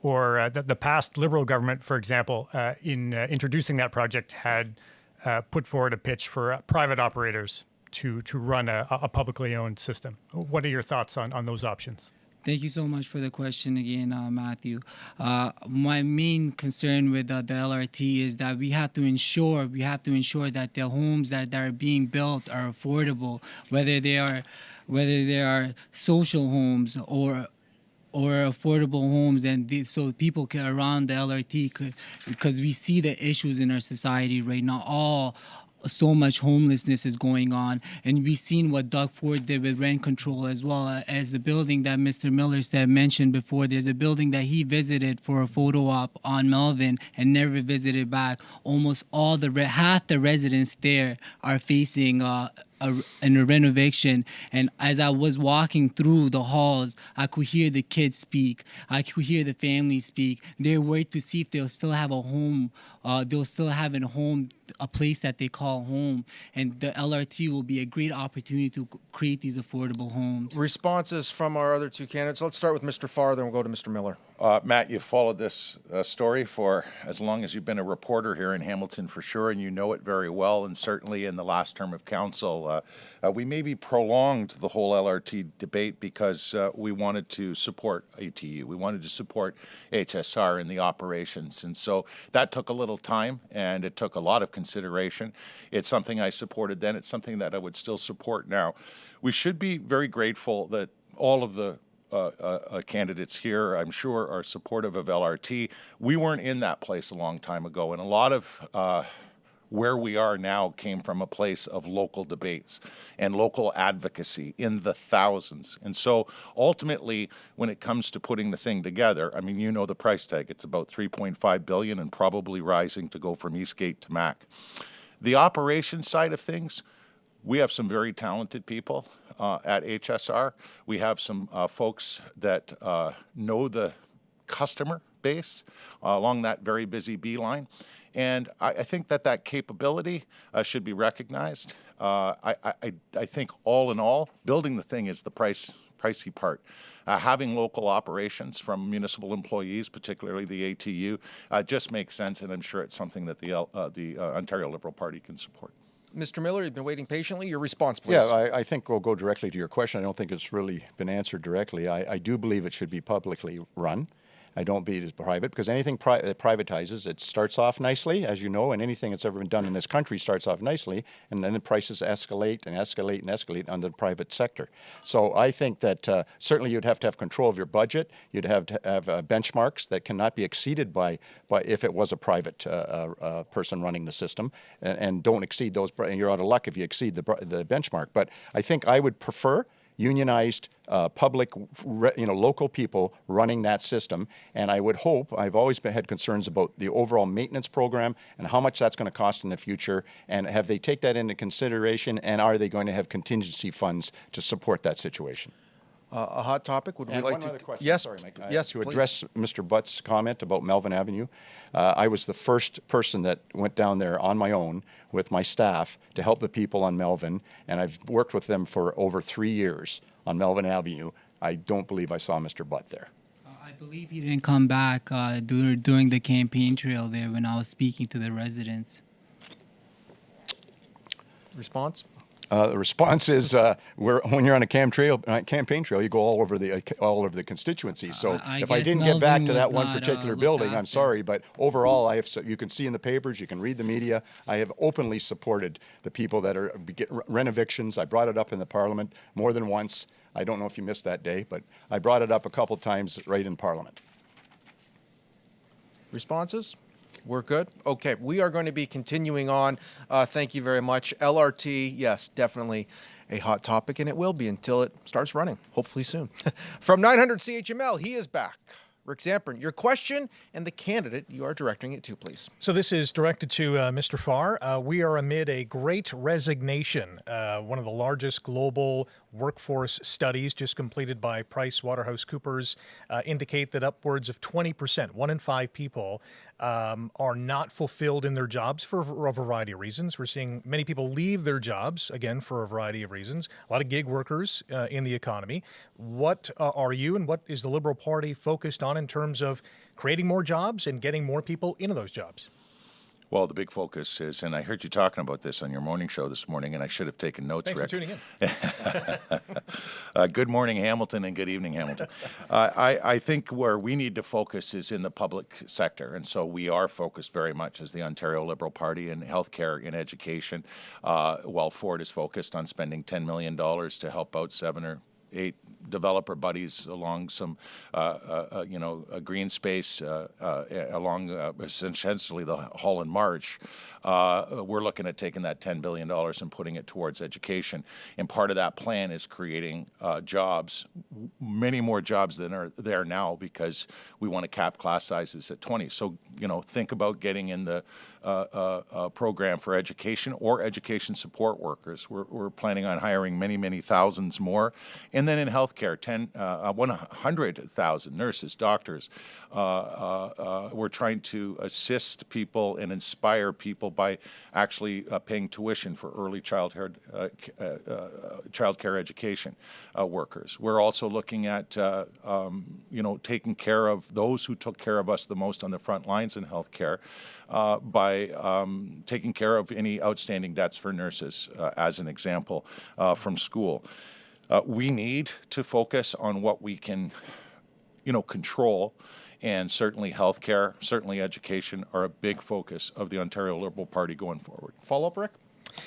Or uh, the, the, past Liberal government, for example, uh, in uh, introducing that project, had uh, put forward a pitch for uh, private operators to to run a, a publicly owned system. What are your thoughts on on those options? Thank you so much for the question again, uh, Matthew. Uh, my main concern with uh, the LRT is that we have to ensure we have to ensure that the homes that, that are being built are affordable, whether they are whether they are social homes or or affordable homes and the, so people can around the LRT could, because we see the issues in our society right now all so much homelessness is going on. And we've seen what Doug Ford did with rent control as well uh, as the building that Mr. Miller said mentioned before. There's a building that he visited for a photo op on Melvin and never visited back. Almost all the half the residents there are facing uh, a, in a renovation. And as I was walking through the halls I could hear the kids speak. I could hear the family speak. They're worried to see if they'll still have a home uh, they'll still have a home a place that they call home. And the LRT will be a great opportunity to create these affordable homes. Responses from our other two candidates. Let's start with Mr. Farr then we'll go to Mr. Miller uh, Matt, you've followed this uh, story for as long as you've been a reporter here in Hamilton for sure, and you know it very well. And certainly in the last term of council, uh, uh we maybe prolonged the whole LRT debate because uh, we wanted to support ATU. We wanted to support HSR in the operations. And so that took a little time and it took a lot of consideration. It's something I supported then. It's something that I would still support now. We should be very grateful that all of the uh, uh, uh, candidates here, I'm sure, are supportive of LRT. We weren't in that place a long time ago, and a lot of uh, where we are now came from a place of local debates and local advocacy in the thousands. And so ultimately, when it comes to putting the thing together, I mean, you know the price tag. It's about 3.5 billion and probably rising to go from Eastgate to Mac. The operations side of things, we have some very talented people uh, at HSR. We have some uh, folks that uh, know the customer base uh, along that very busy B-Line. And I, I think that that capability uh, should be recognized. Uh, I, I, I think all in all, building the thing is the price pricey part. Having local operations from municipal employees, particularly the ATU, just makes sense, and I'm sure it's something that the, the Ontario Liberal Party can support. Mr. Miller, you've been waiting patiently. Your response, please. Yeah, I, I, think we'll go directly to your question. I don't think it's really been answered directly. I, I do believe it should be publicly run. I don't beat it private because anything pri that privatizes, it starts off nicely, as you know, and anything that's ever been done in this country starts off nicely, and then the prices escalate and escalate and escalate under the private sector. So I think that uh, certainly you'd have to have control of your budget. You'd have to have uh, benchmarks that cannot be exceeded by, by if it was a private uh, uh, uh person running the system, and, and, don't exceed those. And You're out of luck if you exceed the, the benchmark. But I think I would prefer unionized uh, public, you know, local people running that system. And I would hope, I've always been, had concerns about the overall maintenance program and how much that's going to cost in the future. And have they take that into consideration and are they going to have contingency funds to support that situation? Uh, a hot topic. Would and we like to? Question. Yes, Sorry, Mike. yes. to please. address Mr. Butt's comment about Melvin Avenue, uh, I was the first person that went down there on my own with my staff to help the people on Melvin, and I've worked with them for over three years on Melvin Avenue. I don't believe I saw Mr. Butt there. I believe he didn't come back uh, during the campaign trail there when I was speaking to the residents. Response? Uh, the response is uh, when you're on a cam trail, uh, campaign trail, you go all over the uh, all over the constituency. So I if I didn't get back to that one uh, particular looked building, I'm sorry, but overall, I have so you can see in the papers, you can read the media. I have openly supported the people that are get rent evictions. I brought it up in the Parliament more than once. I don't know if you missed that day, but I brought it up a couple times right in Parliament. Responses? We're good? Okay, we are going to be continuing on. Uh, thank you very much. LRT, yes, definitely a hot topic, and it will be until it starts running, hopefully soon. From 900 CHML, he is back. Rick Zamperin, your question and the candidate you are directing it to, please. So this is directed to uh, Mr. Farr. Uh, we are amid a great resignation. Uh, one of the largest global workforce studies just completed by Price Waterhouse Coopers uh, indicate that upwards of 20%, one in five people, um, are not fulfilled in their jobs for a variety of reasons. We're seeing many people leave their jobs, again, for a variety of reasons. A lot of gig workers uh, in the economy. What uh, are you and what is the Liberal Party focused on in terms of creating more jobs and getting more people into those jobs? Well, the big focus is, and I heard you talking about this on your morning show this morning, and I should have taken notes, Thanks Rick. for tuning in. uh, good morning, Hamilton, and good evening, Hamilton. uh, I, I, think where we need to focus is in the public sector, and so we are focused very much as the Ontario Liberal Party in healthcare and education, uh, while Ford is focused on spending $10 million to help out seven or eight developer buddies along some, uh, uh, uh you know, a green space uh, uh, along essentially the Hall Holland Marsh. we're looking at taking that $10 billion and putting it towards education. And part of that plan is creating jobs, many more jobs than are there now because we want to cap class sizes at 20. So, you know, think about getting in the program for education or education support workers. We're, we're, planning on hiring many, many thousands more. And then in healthcare, 10, uh, 100,000 nurses, doctors. Uh, uh, uh, we're trying to assist people and inspire people by actually paying tuition for early childhood, child care education workers. We're also looking at, um, you know, taking care of those who took care of us the most on the front lines in healthcare uh, by um, taking care of any outstanding debts for nurses, uh, as an example, uh, from school. Uh, we need to focus on what we can, you know, control and certainly healthcare, certainly education are a big focus of the Ontario Liberal Party going forward. Follow up, Rick?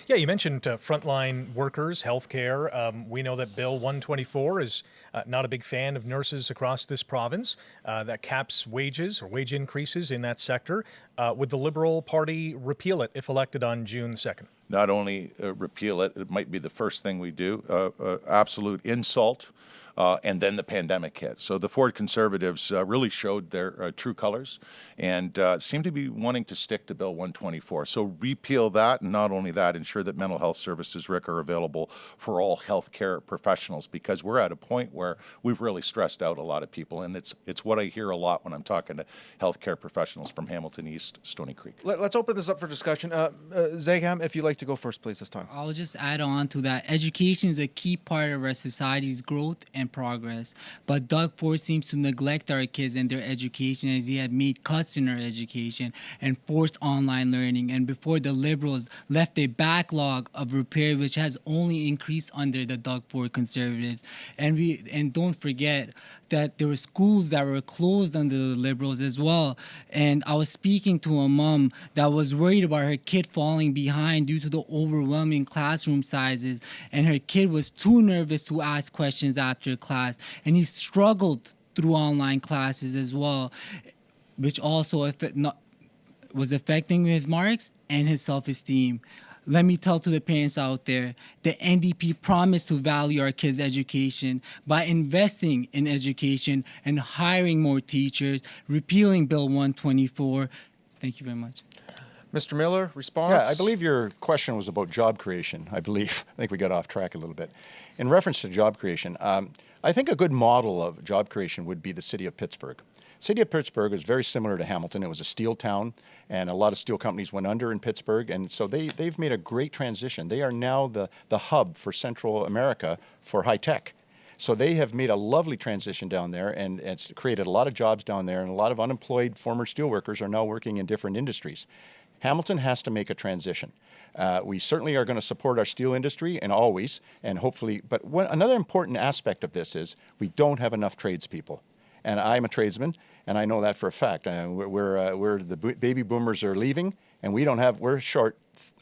Yeah, you mentioned uh, frontline workers, healthcare. Um, we know that Bill 124 is uh, not a big fan of nurses across this province. Uh, that caps wages or wage increases in that sector. Uh, would the Liberal Party repeal it if elected on June 2nd? Not only uh, repeal it, it might be the first thing we do. Uh, absolute insult uh, and then the pandemic hit. So the Ford Conservatives uh, really showed their uh, true colors and uh, seem to be wanting to stick to Bill 124. So repeal that, and not only that, ensure that mental health services, Rick, are available for all healthcare professionals because we're at a point where we've really stressed out a lot of people, and it's it's what I hear a lot when I'm talking to healthcare professionals from Hamilton East, Stoney Creek. Let, us open this up for discussion. Uh, uh, Zaigham, if you'd like to go first, please, this time. I'll just add on to that. Education is a key part of our society's growth and progress, but Doug Ford seems to neglect our kids and their education as he had made cuts in our education and forced online learning. And before the Liberals left a backlog of repair, which has only increased under the Doug Ford Conservatives. And we and don't forget that there were schools that were closed under the Liberals as well. And I was speaking to a mom that was worried about her kid falling behind due to the overwhelming classroom sizes, and her kid was too nervous to ask questions after class, and he struggled through online classes as well, which also not, was affecting his marks and his self-esteem let me tell to the parents out there, the NDP promised to value our kids' education by investing in education and hiring more teachers, repealing Bill 124. Thank you very much. Mr. Miller, response? Yeah, I believe your question was about job creation, I believe. I think we got off track a little bit. In reference to job creation, um, I think a good model of job creation would be the city of Pittsburgh. City of Pittsburgh is very similar to Hamilton. It was a steel town, and a lot of steel companies went under in Pittsburgh, and so they, they've made a great transition. They are now the, the hub for Central America for high tech. So they have made a lovely transition down there, and it's created a lot of jobs down there, and a lot of unemployed former steelworkers are now working in different industries. Hamilton has to make a transition. Uh, we certainly are going to support our steel industry and always, and hopefully, but one, another important aspect of this is we don't have enough tradespeople and I'm a tradesman, and I know that for a fact. Uh, we're, we're, uh, we're, the baby boomers are leaving, and we don't have, we're short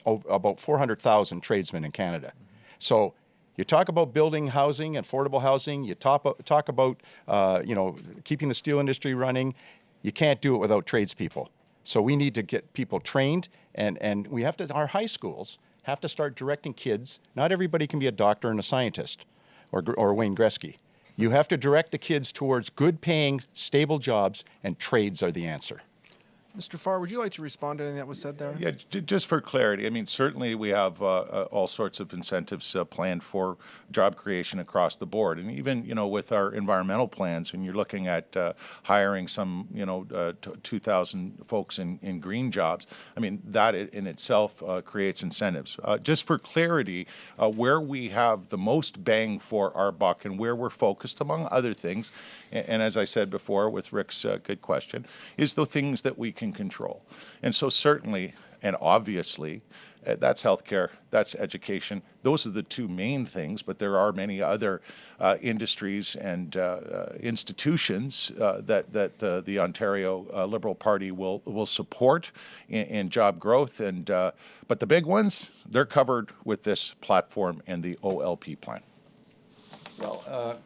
about 400,000 tradesmen in Canada. Mm -hmm. So you talk about building housing, affordable housing, you talk, talk about, uh, you know, keeping the steel industry running, you can't do it without tradespeople. So we need to get people trained, and, and we have to, our high schools have to start directing kids. Not everybody can be a doctor and a scientist, or, or Wayne Gretzky. You have to direct the kids towards good paying, stable jobs, and trades are the answer. Mr. Farr, would you like to respond to anything that was said there? Yeah, just for clarity, I mean, certainly we have uh, uh, all sorts of incentives uh, planned for job creation across the board. And even, you know, with our environmental plans, when you're looking at uh, hiring some, you know, uh, 2,000 folks in, in green jobs, I mean, that in itself creates incentives. just for clarity, where we have the most bang for our buck and where we're focused, among other things, and, and as I said before with Rick's good question, is the things that we can can control. And so certainly and obviously, uh, that's healthcare, that's education. Those are the two main things, but there are many other uh, industries and uh, uh institutions uh, that that uh, the Ontario Liberal Party will will support in, in job growth. And but the big ones, they're covered with this platform and the OLP plan. Well,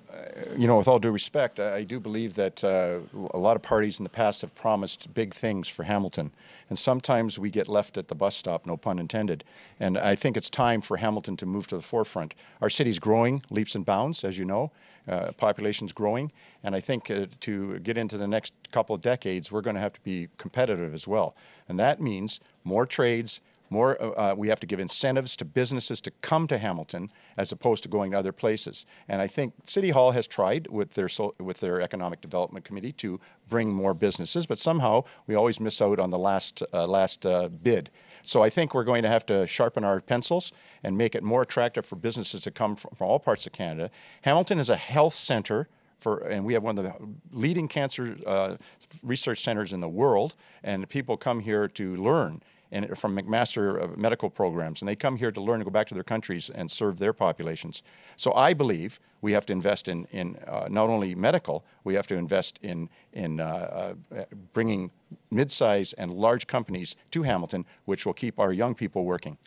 you know, with all due respect, I, I do believe that uh, a lot of parties in the past have promised big things for Hamilton. And sometimes we get left at the bus stop, no pun intended. And I think it's time for Hamilton to move to the forefront. Our city's growing leaps and bounds, as you know. Uh, population's growing. And I think uh, to get into the next couple of decades, we're going to have to be competitive as well. And that means more trades, more, uh, uh, we have to give incentives to businesses to come to Hamilton as opposed to going to other places. And I think City Hall has tried with their, with their Economic Development Committee to bring more businesses, but somehow we always miss out on the last, uh, last uh, bid. So I think we're going to have to sharpen our pencils and make it more attractive for businesses to come from, from all parts of Canada. Hamilton is a health center for, and we have one of the leading cancer uh, research centers in the world, and people come here to learn and from McMaster medical programs, and they come here to learn and go back to their countries and serve their populations. So I believe we have to invest in, in uh, not only medical, we have to invest in, in uh, uh, bringing mid-size and large companies to Hamilton, which will keep our young people working.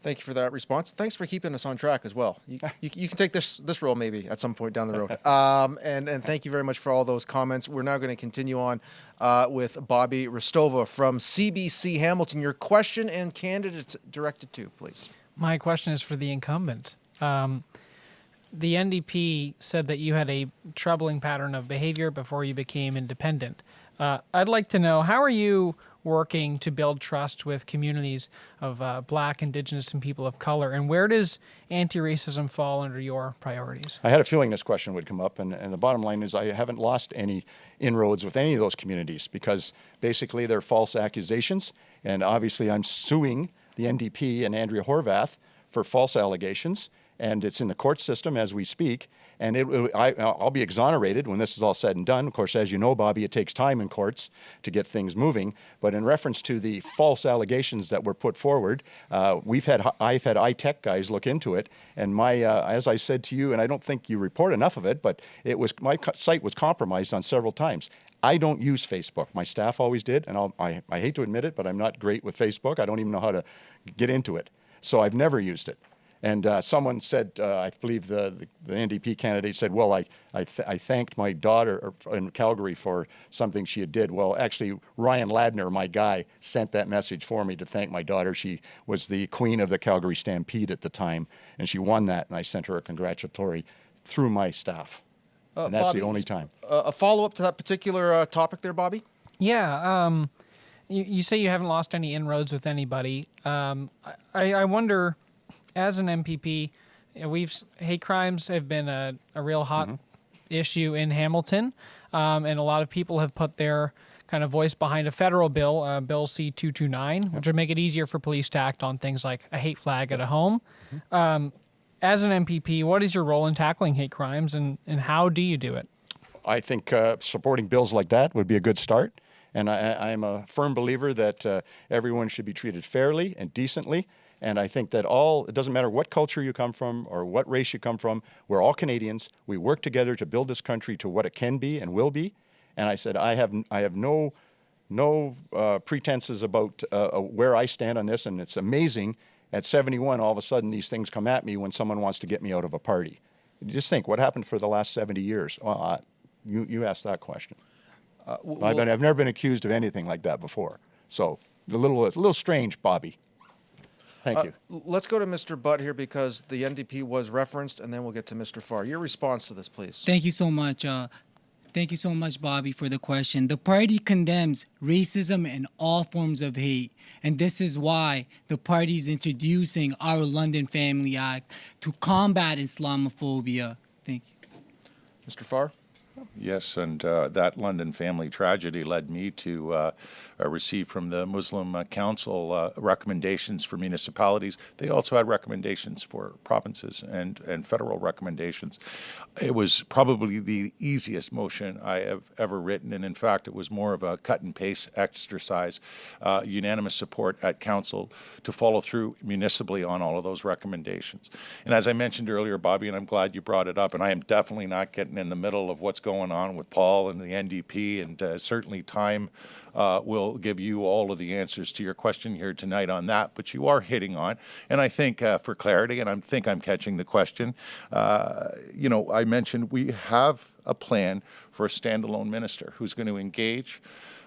Thank you for that response. Thanks for keeping us on track as well. You, you, you, can take this this role maybe at some point down the road. Um, and, and thank you very much for all those comments. We're now going to continue on uh, with Bobby Hristova from CBC Hamilton. Your question and candidate directed to, please. My question is for the incumbent. Um, the NDP said that you had a troubling pattern of behavior before you became independent. Uh, I'd like to know how are you working to build trust with communities of uh, Black, Indigenous, and people of color, and where does anti-racism fall under your priorities? I had a feeling this question would come up, and, and the bottom line is I haven't lost any inroads with any of those communities because basically they're false accusations, and obviously I'm suing the NDP and Andrea Horwath for false allegations, and it's in the court system as we speak. And it, I, I'll be exonerated when this is all said and done. Of course, as you know, Bobby, it takes time in courts to get things moving. But in reference to the false allegations that were put forward, uh, we've had I've had iTech guys look into it. And my, uh, as I said to you, and I don't think you report enough of it, but it was my site was compromised on several times. I don't use Facebook. My staff always did, and I'll, I, I hate to admit it, but I'm not great with Facebook. I don't even know how to get into it. So I've never used it. And uh, someone said, uh, I believe the, the, the, NDP candidate said, well, I, I, th I, thanked my daughter in Calgary for something she had did. Well, actually, Ryan Ladner, my guy, sent that message for me to thank my daughter. She was the queen of the Calgary Stampede at the time, and she won that, and I sent her a congratulatory through my staff. Uh, and that's Bobby, the only time. Uh, a follow-up to that particular uh, topic there, Bobby? Yeah. Um, you, you, say you haven't lost any inroads with anybody. Um, I, I wonder as an MPP, we've hate crimes have been a, a real hot mm-hmm. issue in Hamilton, um, and a lot of people have put their kind of voice behind a federal bill, uh, Bill C two two nine, which would make it easier for police to act on things like a hate flag at a home. Mm-hmm. Um, as an MPP, what is your role in tackling hate crimes, and, and how do you do it? I think uh, supporting bills like that would be a good start. And I, am a firm believer that uh, everyone should be treated fairly and decently. And I think that all, it doesn't matter what culture you come from or what race you come from, we're all Canadians. We work together to build this country to what it can be and will be. And I said, I have, I have no, no uh, pretenses about uh, uh where I stand on this. And it's amazing at 71, all of a sudden these things come at me when someone wants to get me out of a party. Just think, what happened for the last 70 years? Well, uh, you, you asked that question. Uh, well, I've, been, I've never been accused of anything like that before. So a little, a little strange, Bobby. Thank uh, you. Let's go to Mr. Butt here because the NDP was referenced, and then we'll get to Mr. Farr. Your response to this, please. Thank you so much. Uh, thank you so much, Bobby, for the question. The party condemns racism and all forms of hate, and this is why the party is introducing our London Family Act to combat Islamophobia. Thank you. Mr. Farr? Yes, and uh, that London family tragedy led me to uh, uh, from the Muslim uh, Council uh, recommendations for municipalities. They also had recommendations for provinces and, and federal recommendations. It was probably the easiest motion I have ever written, and in fact, it was more of a cut and paste exercise, uh, unanimous support at council to follow through municipally on all of those recommendations. And as I mentioned earlier, Bobby, and I'm glad you brought it up, and I am definitely not getting in the middle of what's going on with Paul and the NDP, and uh, certainly time uh, will give you all of the answers to your question here tonight on that. But you are hitting on, and I think uh, for clarity, and I think I'm catching the question. Uh, you know, I mentioned we have a plan for a standalone minister who's going to engage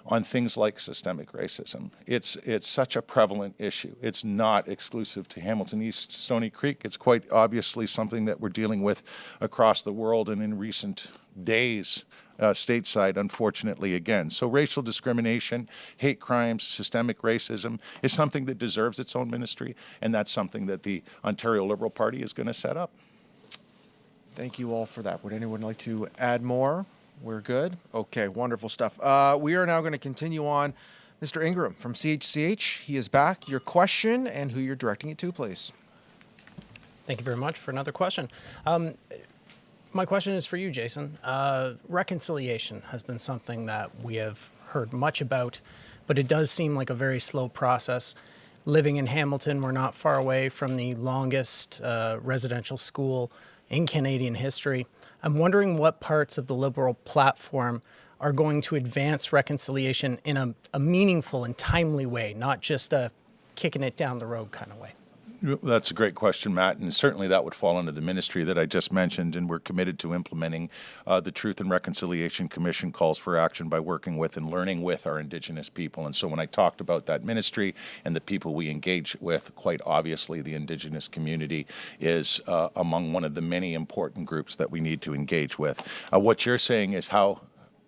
on things like systemic racism. It's it's such a prevalent issue. It's not exclusive to Hamilton East Stoney Creek. It's quite obviously something that we're dealing with across the world and in recent days uh, stateside, unfortunately, again. So racial discrimination, hate crimes, systemic racism is something that deserves its own ministry, and that's something that the Ontario Liberal Party is going to set up. Thank you all for that. Would anyone like to add more? We're good? Okay, wonderful stuff. Uh, we are now going to continue on. Mr. Ingram from CHCH, he is back. Your question and who you're directing it to, please. Thank you very much for another question. Um, my question is for you, Jason. Uh, reconciliation has been something that we have heard much about, but it does seem like a very slow process. Living in Hamilton, we're not far away from the longest uh, residential school in Canadian history. I'm wondering what parts of the Liberal platform are going to advance reconciliation in a, a meaningful and timely way, not just a kicking it down the road kind of way. That's a great question, Matt, and certainly that would fall under the ministry that I just mentioned, and we're committed to implementing uh, the Truth and Reconciliation Commission calls for action by working with and learning with our Indigenous people. And so when I talked about that ministry and the people we engage with, quite obviously the Indigenous community is uh, among one of the many important groups that we need to engage with. Uh, what you're saying is how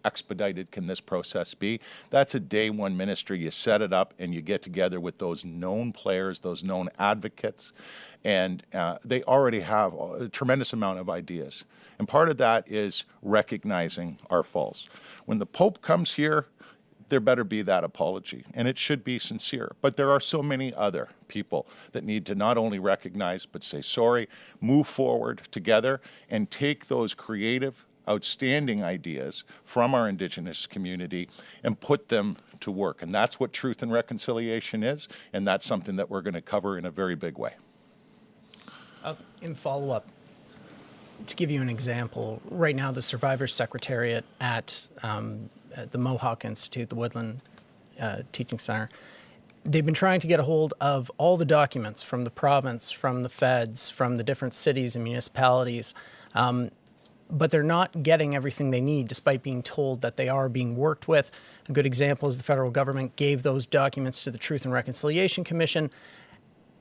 expedited can this process be? That's a day one ministry. You set it up and you get together with those known players, those known advocates, and uh, they already have a tremendous amount of ideas. And part of that is recognizing our faults. When the Pope comes here, there better be that apology, and it should be sincere. But there are so many other people that need to not only recognize but say sorry, move forward together, and take those creative outstanding ideas from our Indigenous community and put them to work. And that's what truth and reconciliation is, and that's something that we're going to cover in a very big way. Uh, in follow up, to give you an example, right now the Survivors Secretariat at, um, at the Mohawk Institute, the Woodland uh, Teaching Center, they've been trying to get a hold of all the documents from the province, from the feds, from the different cities and municipalities. Um, but they're not getting everything they need despite being told that they are being worked with. A good example is the federal government gave those documents to the Truth and Reconciliation Commission,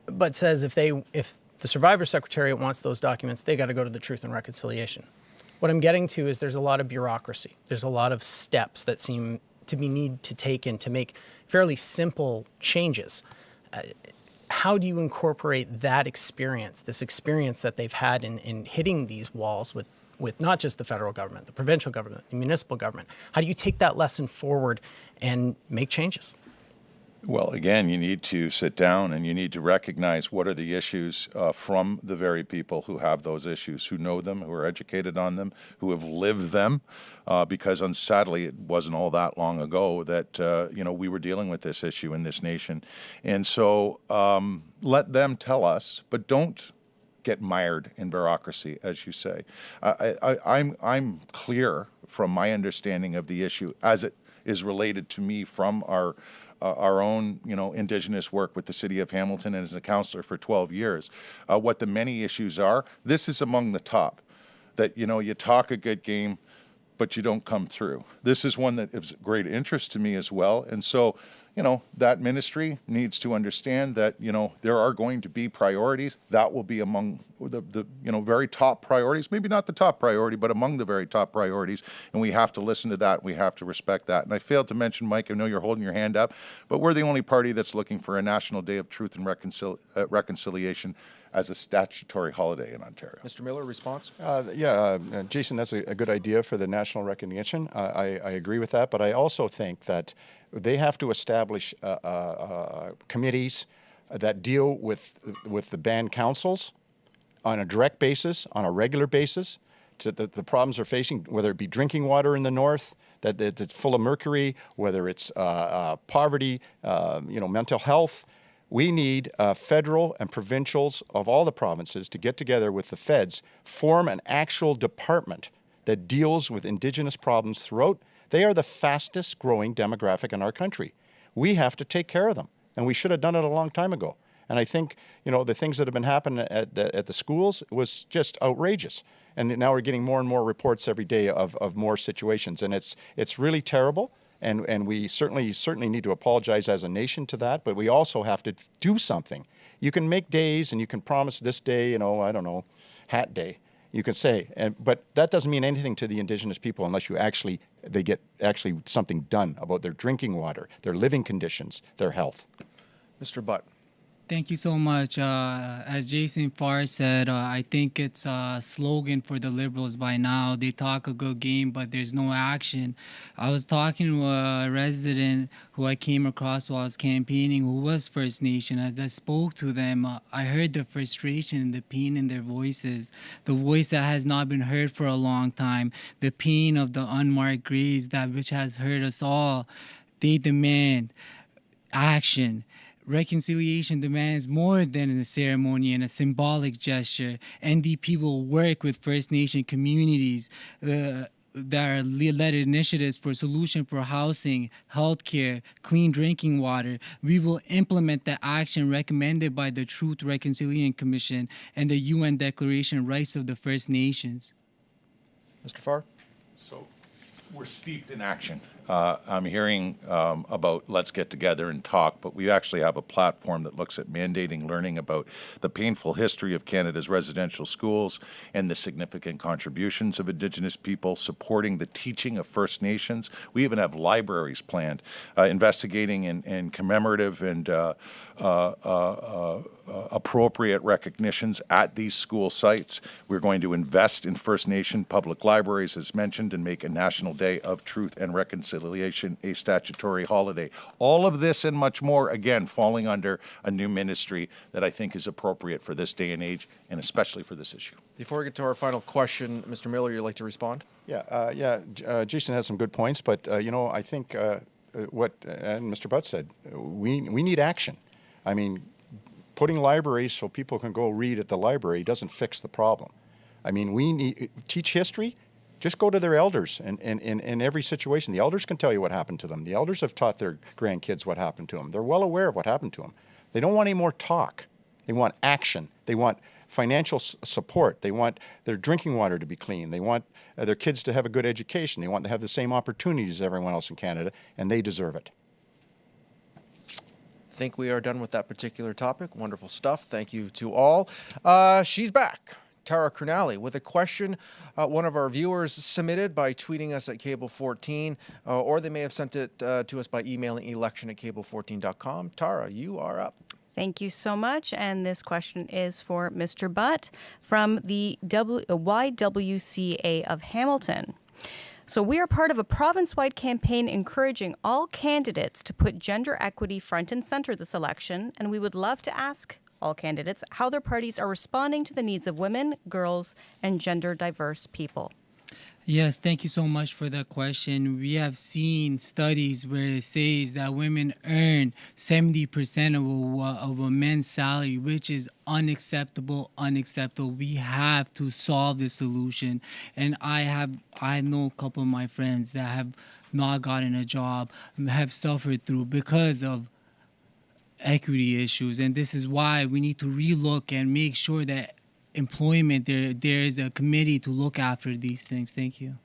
but says if they if the Survivor Secretariat wants those documents, they got to go to the Truth and Reconciliation. What I'm getting to is there's a lot of bureaucracy. There's a lot of steps that seem to be need to take in to make fairly simple changes. Uh, how do you incorporate that experience, this experience that they've had in, in hitting these walls with with not just the federal government, the provincial government, the municipal government? How do you take that lesson forward and make changes? Well, again, you need to sit down and you need to recognize what are the issues uh, from the very people who have those issues, who know them, who are educated on them, who have lived them. Uh, because sadly, it wasn't all that long ago that uh, you know we were dealing with this issue in this nation, and so um, let them tell us, but don't get mired in bureaucracy, as you say. I, I, I'm, I'm clear from my understanding of the issue as it is related to me from our uh, our own, you know, indigenous work with the city of Hamilton and as a councillor for 12 years, uh, what the many issues are. This is among the top. That you know, you talk a good game, but you don't come through. This is one that is great interest to me as well, and so you know, that ministry needs to understand that, you know, there are going to be priorities. That will be among the, the, you know, very top priorities, maybe not the top priority, but among the very top priorities. And we have to listen to that. We have to respect that. And I failed to mention, Mike, I know you're holding your hand up, but we're the only party that's looking for a National Day of Truth and Reconcil uh, Reconciliation as a statutory holiday in Ontario. Mr. Miller, response? Uh, yeah, uh, uh, Jason, that's a, a, good idea for the national recognition. I, I, agree with that, but I also think that they have to establish uh, uh, uh, committees that deal with with the band councils on a direct basis, on a regular basis, to the, the problems they're facing, whether it be drinking water in the north, that, that it's full of mercury, whether it's uh, uh, poverty, uh, you know, mental health. We need federal and provincials of all the provinces to get together with the feds, form an actual department that deals with indigenous problems throughout they are the fastest growing demographic in our country. We have to take care of them, and we should have done it a long time ago. And I think, you know, the things that have been happening at the, at the schools was just outrageous. And now we're getting more and more reports every day of, of more situations. And it's, it's really terrible. And, and we certainly, certainly need to apologize as a nation to that, but we also have to do something. You can make days and you can promise this day, you know, I don't know, hat day you can say, and, but that doesn't mean anything to the indigenous people unless you actually they get actually something done about their drinking water, their living conditions, their health. Mr. Butt. Thank you so much. Uh, as Jason Farr said, uh, I think it's a slogan for the Liberals by now. They talk a good game, but there's no action. I was talking to a resident who I came across while I was campaigning who was First Nation. As I spoke to them, uh, I heard the frustration, and the pain in their voices, the voice that has not been heard for a long time, the pain of the unmarked graves that which has hurt us all. They demand action reconciliation demands more than a ceremony and a symbolic gesture. NDP will work with First Nation communities. Uh, that are led initiatives for solution for housing, healthcare, clean drinking water. We will implement the action recommended by the Truth Reconciliation Commission and the UN Declaration Rights of the First Nations. Mr. Farr? So we're steeped in action. Uh, I'm hearing um, about let's get together and talk, but we actually have a platform that looks at mandating learning about the painful history of Canada's residential schools and the significant contributions of Indigenous people, supporting the teaching of First Nations. We even have libraries planned, uh, investigating and, and, commemorative and uh, appropriate recognitions at these school sites. We're going to invest in First Nation public libraries, as mentioned, and make a National Day of Truth and Reconciliation a statutory holiday. All of this and much more, again, falling under a new ministry that I think is appropriate for this day and age, and especially for this issue. Before we get to our final question, Mr. Miller, you'd like to respond? Yeah, uh, yeah. Uh, Jason has some good points, but uh, you know, I think uh, what and Mr. Butt said, we we need action. I mean, putting libraries so people can go read at the library doesn't fix the problem. I mean, we need to teach history. Just go to their elders and in, in, in every situation. The elders can tell you what happened to them. The elders have taught their grandkids what happened to them. They're well aware of what happened to them. They don't want any more talk. They want action. They want financial support. They want their drinking water to be clean. They want uh, their kids to have a good education. They want to have the same opportunities as everyone else in Canada, and they deserve it think we are done with that particular topic. Wonderful stuff. Thank you to all. Uh, she's back. Tara Kernali with a question uh, one of our viewers submitted by tweeting us at cable14, uh, or they may have sent it uh, to us by emailing election at cable14.com. Tara, you are up. Thank you so much. And this question is for Mr. Butt from the w- YWCA of Hamilton. So, we are part of a province wide campaign encouraging all candidates to put gender equity front and center this election, and we would love to ask all candidates how their parties are responding to the needs of women, girls, and gender diverse people. Yes, thank you so much for that question. We have seen studies where it says that women earn 70% of a, of a man's salary, which is unacceptable, unacceptable. We have to solve the solution. And I have I know a couple of my friends that have not gotten a job, have suffered through because of equity issues. And this is why we need to relook and make sure that employment, there there is a committee to look after these things. Thank you.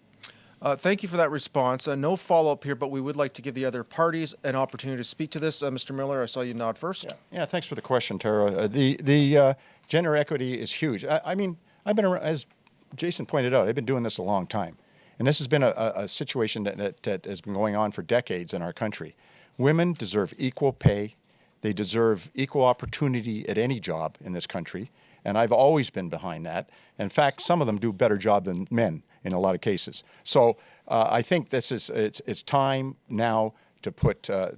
Uh, thank you for that response. Uh, no follow up here, but we would like to give the other parties an opportunity to speak to this. Uh, Mr. Miller, I saw you nod first. Yeah, yeah thanks for the question, Tara. Uh, the the uh, gender equity is huge. I, I, mean, I've been around, as Jason pointed out, I've been doing this a long time, and this has been a, a situation that, that, that has been going on for decades in our country. Women deserve equal pay. They deserve equal opportunity at any job in this country and I've always been behind that. In fact, some of them do a better job than men in a lot of cases. So uh, I think this is it's it's time now to put uh,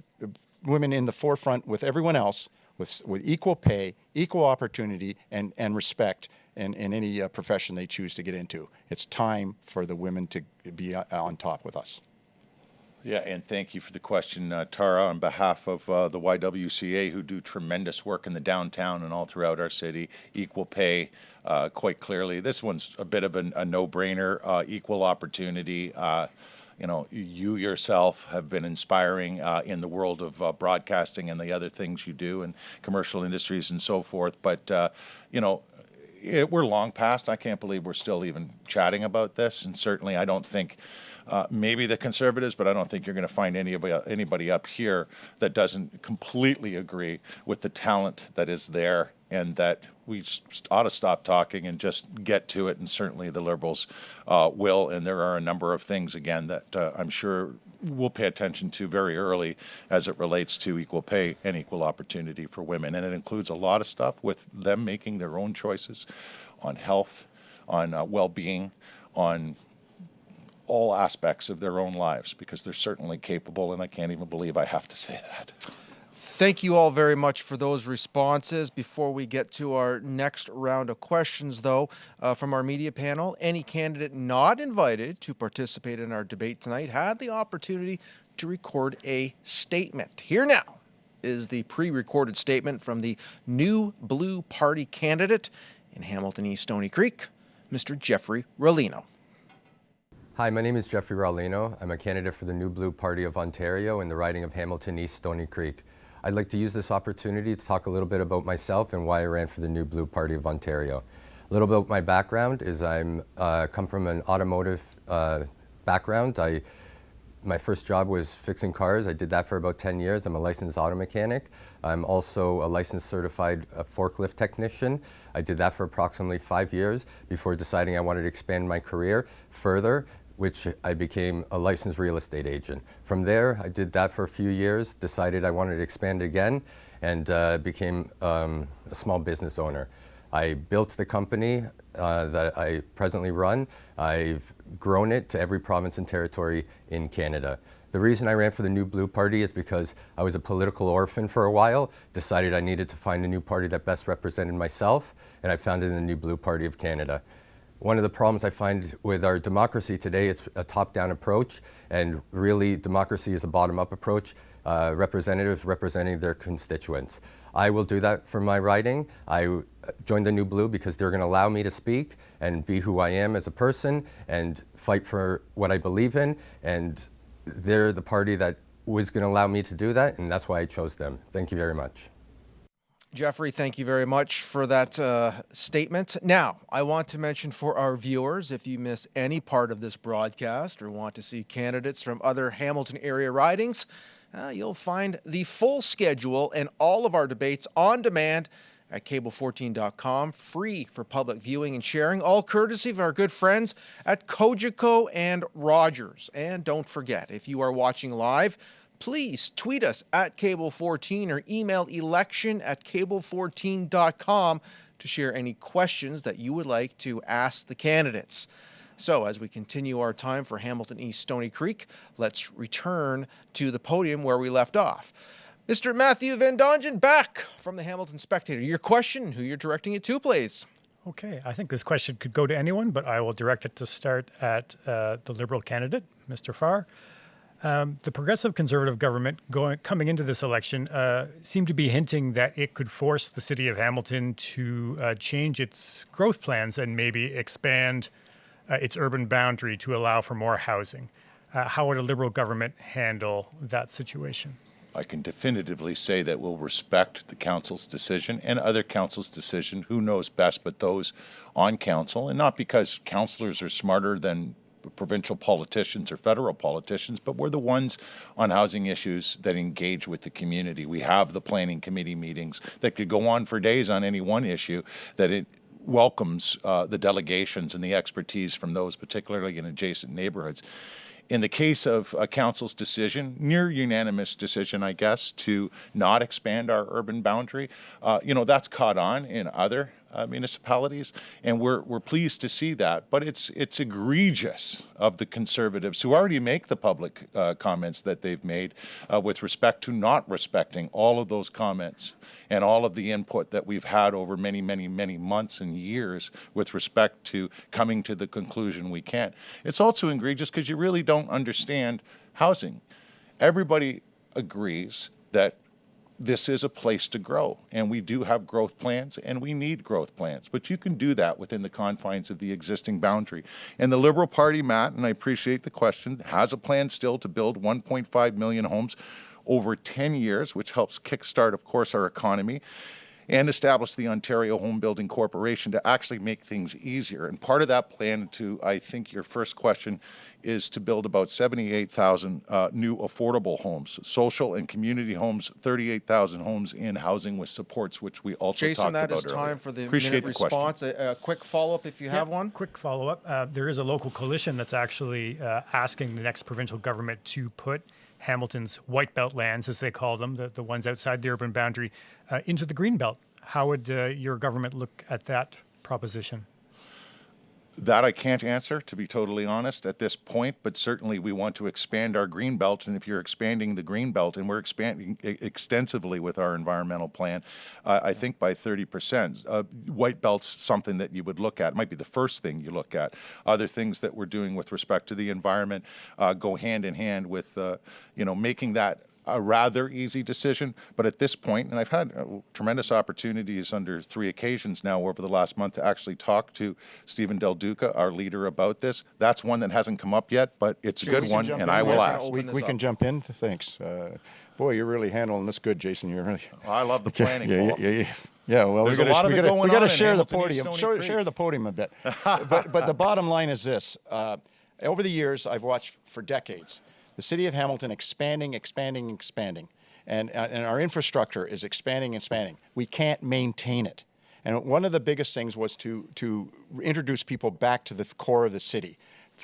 women in the forefront with everyone else, with with equal pay, equal opportunity, and and respect in, in any uh, profession they choose to get into. It's time for the women to be uh, on top with us. Yeah, and thank you for the question, uh, Tara, on behalf of uh, the YWCA, who do tremendous work in the downtown and all throughout our city. Equal pay, uh, quite clearly. This one's a bit of a, a no-brainer. Uh, equal opportunity. Uh, you know, you yourself have been inspiring uh, in the world of broadcasting and the other things you do in commercial industries and so forth. But you know, it, we're long past. I can't believe we're still even chatting about this, and certainly I don't think uh, maybe the conservatives, but I don't think you're going to find anybody anybody up here that doesn't completely agree with the talent that is there, and that we ought to stop talking and just get to it. And certainly the liberals uh, will. And there are a number of things again that uh, I'm sure we'll pay attention to very early as it relates to equal pay and equal opportunity for women. And it includes a lot of stuff with them making their own choices on health, on uh, well-being, on all aspects of their own lives because they're certainly capable, and I can't even believe I have to say that. Thank you all very much for those responses. Before we get to our next round of questions, though, uh, from our media panel, any candidate not invited to participate in our debate tonight had the opportunity to record a statement. Here now is the pre recorded statement from the new Blue Party candidate in Hamilton East Stoney Creek, Mr. Jeffrey Rolino. Hi, my name is Jeffrey Raulino. I'm a candidate for the New Blue Party of Ontario in the riding of Hamilton East Stoney Creek. I'd like to use this opportunity to talk a little bit about myself and why I ran for the New Blue Party of Ontario. A little bit about my background is I'm uh, come from an automotive uh, background. I my first job was fixing cars. I did that for about 10 years. I'm a licensed auto mechanic. I'm also a licensed certified uh, forklift technician. I did that for approximately five years before deciding I wanted to expand my career further which I became a licensed real estate agent. From there, I did that for a few years, decided I wanted to expand again, and uh, became um, a small business owner. I built the company uh, that I presently run. I've grown it to every province and territory in Canada. The reason I ran for the New Blue Party is because I was a political orphan for a while, decided I needed to find a new party that best represented myself, and I founded the New Blue Party of Canada. One of the problems I find with our democracy today is a top-down approach, and really democracy is a bottom-up approach, uh, representatives representing their constituents. I will do that for my riding. I joined the New Blue because they're going to allow me to speak and be who I am as a person and fight for what I believe in, and they're the party that was going to allow me to do that, and that's why I chose them. Thank you very much. Jeffrey, thank you very much for that uh, statement. Now, I want to mention for our viewers, if you miss any part of this broadcast or want to see candidates from other Hamilton area ridings, uh, you'll find the full schedule and all of our debates on demand at cable14.com, free for public viewing and sharing, all courtesy of our good friends at Cogeco and Rogers. And don't forget, if you are watching live, please tweet us at Cable14 or email election at cable14.com to share any questions that you would like to ask the candidates. So as we continue our time for Hamilton East Stoney Creek, let's return to the podium where we left off. Mr. Matthew Van Dongen back from the Hamilton Spectator. Your question, who you're directing it to, please. Okay, I think this question could go to anyone, but I will direct it to start at uh, the Liberal candidate, Mr. Farr. Um, the progressive conservative government going coming into this election uh, seemed to be hinting that it could force the city of Hamilton to uh, change its growth plans and maybe expand uh, its urban boundary to allow for more housing. Uh, how would a liberal government handle that situation? I can definitively say that we'll respect the council's decision and other council's decision. Who knows best but those on council, and not because councillors are smarter than provincial politicians or federal politicians, but we're the ones on housing issues that engage with the community. We have the planning committee meetings that could go on for days on any one issue that it welcomes uh, the delegations and the expertise from those, particularly in adjacent neighborhoods. In the case of a council's decision, near unanimous decision, I guess, to not expand our urban boundary, uh, you know, that's caught on in other uh, municipalities, and we're, we're pleased to see that. But it's, it's egregious of the Conservatives who already make the public uh, comments that they've made uh, with respect to not respecting all of those comments and all of the input that we've had over many, many, many months and years with respect to coming to the conclusion we can't. It's also egregious because you really don't understand housing. Everybody agrees that this is a place to grow. And we do have growth plans and we need growth plans. But you can do that within the confines of the existing boundary. And the liberal party matt and i appreciate the question has a plan still to build 1.5 million homes over 10 years which helps kickstart of course our economy and establish the Ontario Home Building Corporation to actually make things easier. And part of that plan to, I think your first question is to build about 78,000 uh, new affordable homes, social and community homes, 38,000 homes in housing with supports, which we also Jason, talked that about is time earlier. for the Appreciate minute the response. A, a quick follow-up if you Yeah, have one. Quick follow-up. Uh, there is a local coalition that's actually uh, asking the next provincial government to put Hamilton's white belt lands, as they call them, the, the ones outside the urban boundary, uh, into the green belt. How would uh, your government look at that proposition? That I can't answer, to be totally honest, at this point, but certainly we want to expand our green belt. And if you're expanding the green belt, and we're expanding extensively with our environmental plan, uh, I think by 30%. Uh, white belt's something that you would look at. It might be the first thing you look at. Other things that we're doing with respect to the environment uh, go hand in hand with, uh, you know, making that a rather easy decision. But at this point, and I've had uh, tremendous opportunities under three occasions now over the last month to actually talk to Steven Del Duca, our leader, about this. That's one that hasn't come up yet, but it's a Sure, we good one, and in I will ask. We, we can jump in. Thanks. Uh, boy, you're really handling this good, Jason. You're really. I love the planning, Yeah, yeah, yeah, yeah. Well, There's we a lot of we it gotta, going we gotta share the podium. Share, share the podium a bit. but, but the bottom line is this. Uh, over the years, I've watched for decades the city of Hamilton expanding, expanding, expanding. And, uh, and our infrastructure is expanding and expanding. We can't maintain it. And one of the biggest things was to, to introduce people back to the core of the city,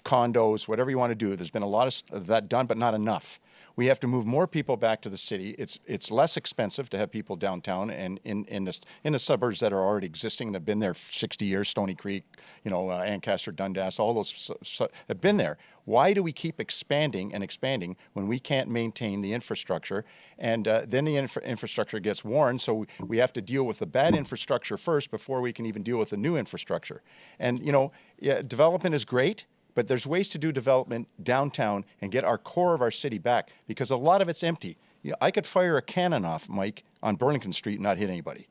condos, whatever you want to do. There's been a lot of of that done, but not enough. We have to move more people back to the city. It's it's less expensive to have people downtown and in in the in the suburbs that are already existing. They've been there 60 years. Stoney Creek, you know, uh, Ancaster, Dundas, all those have been there. Why do we keep expanding and expanding when we can't maintain the infrastructure? And uh, then the infra- infrastructure gets worn, so we, we have to deal with the bad infrastructure first before we can even deal with the new infrastructure. And you know, yeah, development is great but there's ways to do development downtown and get our core of our city back because a lot of it's empty. You know, I could fire a cannon off, Mike, on Burlington Street and not hit anybody.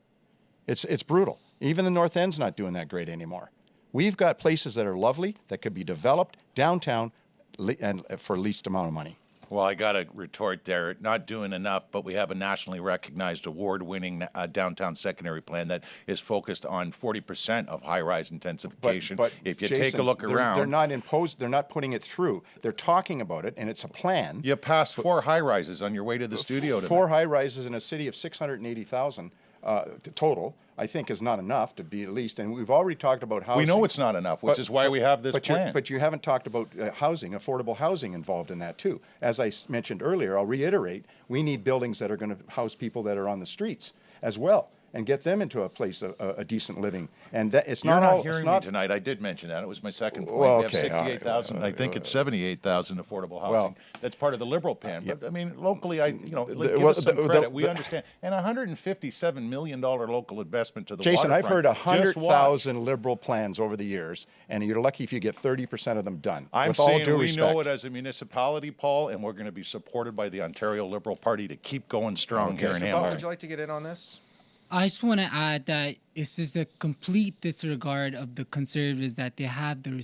It's, it's brutal. Even the North End's not doing that great anymore. We've got places that are lovely that could be developed downtown and uh, for least amount of money. Well, I got to retort there. Not doing enough, but we have a nationally recognized award-winning uh, downtown secondary plan that is focused on 40% of high-rise intensification. But if you take a look they're, around, they're not imposed. They're not putting it through. They're talking about it, and it's a plan. you passed four high-rises on your way to the studio tonight. Four high rises in a city of 680,000 uh, total, I think, is not enough to be at least. And we've already talked about housing. We know it's not enough, which But- is why we have this but you- plan. But you haven't talked about uh, housing, affordable housing involved in that too. As I s- mentioned earlier, I'll reiterate, we need buildings that are going to house people that are on the streets as well and get them into a place of a, a decent living. And that, it's You're not not, all. hearing it's not, me tonight. I did mention that. It was my second point. Well, we have okay, all right. 68,000. I think it's uh, 78,000 affordable housing. Well- That's part of the liberal plan. But I mean, locally, I you know, The- give well, us some the- the- credit. we the- understand. And 157 million dollar local investment to the Jason, I've heard waterfront. 100,000 liberal plans over the years, and you're lucky if you get 30% of them done. I'm with all due we respect. know it as a municipality, Paul, and we're going to be supported by the Ontario Liberal Party to keep going strong here in Mr. Butt, Hamilton. would you like to get in on this? I just want to add that it's just a complete disregard of the conservatives that they have the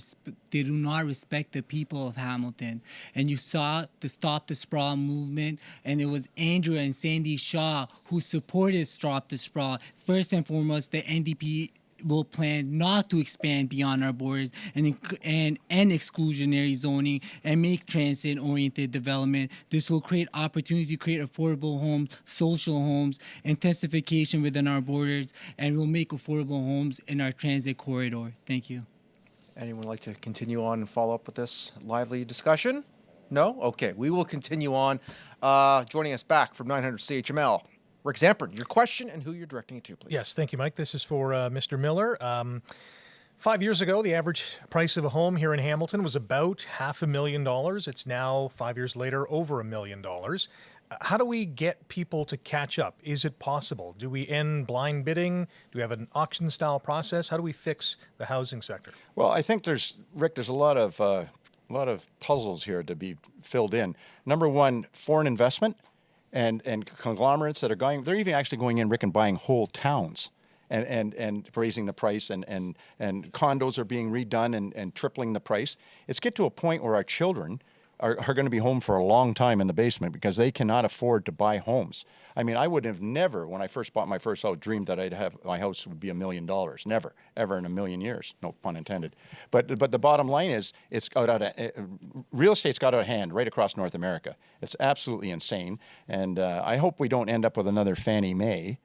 they do not respect the people of Hamilton. And you saw the Stop the Sprawl movement, and it was Andrea and Sandy Shaw who supported Stop the Sprawl. First and foremost, the NDP will plan not to expand beyond our borders and inc- and exclusionary zoning and make transit oriented development. This will create opportunity to create affordable homes, social homes, intensification within our borders, and will make affordable homes in our transit corridor. Thank you. Anyone like to continue on and follow up with this lively discussion? No? Okay, we will continue on. Uh, joining us back from 900 CHML, Rick Zamperin, your question and who you're directing it to, please. Yes, thank you, Mike. This is for uh, Mr. Miller. Um, five years ago, the average price of a home here in Hamilton was about half a million dollars. It's now, five years later, over a million dollars. Uh, How do we get people to catch up? Is it possible? Do we end blind bidding? Do we have an auction style process? How do we fix the housing sector? Well, I think there's Rick. There's a lot of uh, a lot of puzzles here to be filled in. Number one, foreign investment and and conglomerates that are going. They're even actually going in, Rick, and buying whole towns. And, and, and raising the price and, and, and condos are being redone and, and tripling the price. It's get to a point where our children are, are going to be home for a long time in the basement because they cannot afford to buy homes. I mean, I would have never, when I first bought my first house, dreamed that I'd have my house would be a million dollars. Never, ever in a million years. No pun intended. But but the bottom line is, it's got out of, uh, real estate's got out of hand right across North America. It's absolutely insane, and uh, I hope we don't end up with another Fannie Mae,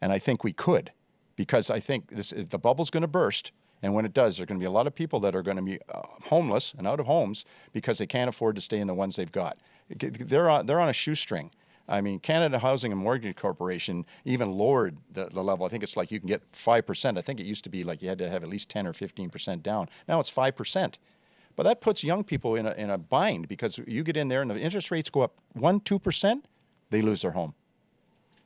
and I think we could, because I think this the bubble's going to burst. And when it does, there are going to be a lot of people that are going to be uh, homeless and out of homes because they can't afford to stay in the ones they've got. They're on, they're on a shoestring. I mean, Canada Housing and Mortgage Corporation even lowered the, the level. I think it's like you can get 5%. I think it used to be like you had to have at least 10 or 15% down. Now it's 5%. But that puts young people in a, in a bind because you get in there and the interest rates go up 1%, 2%, they lose their home.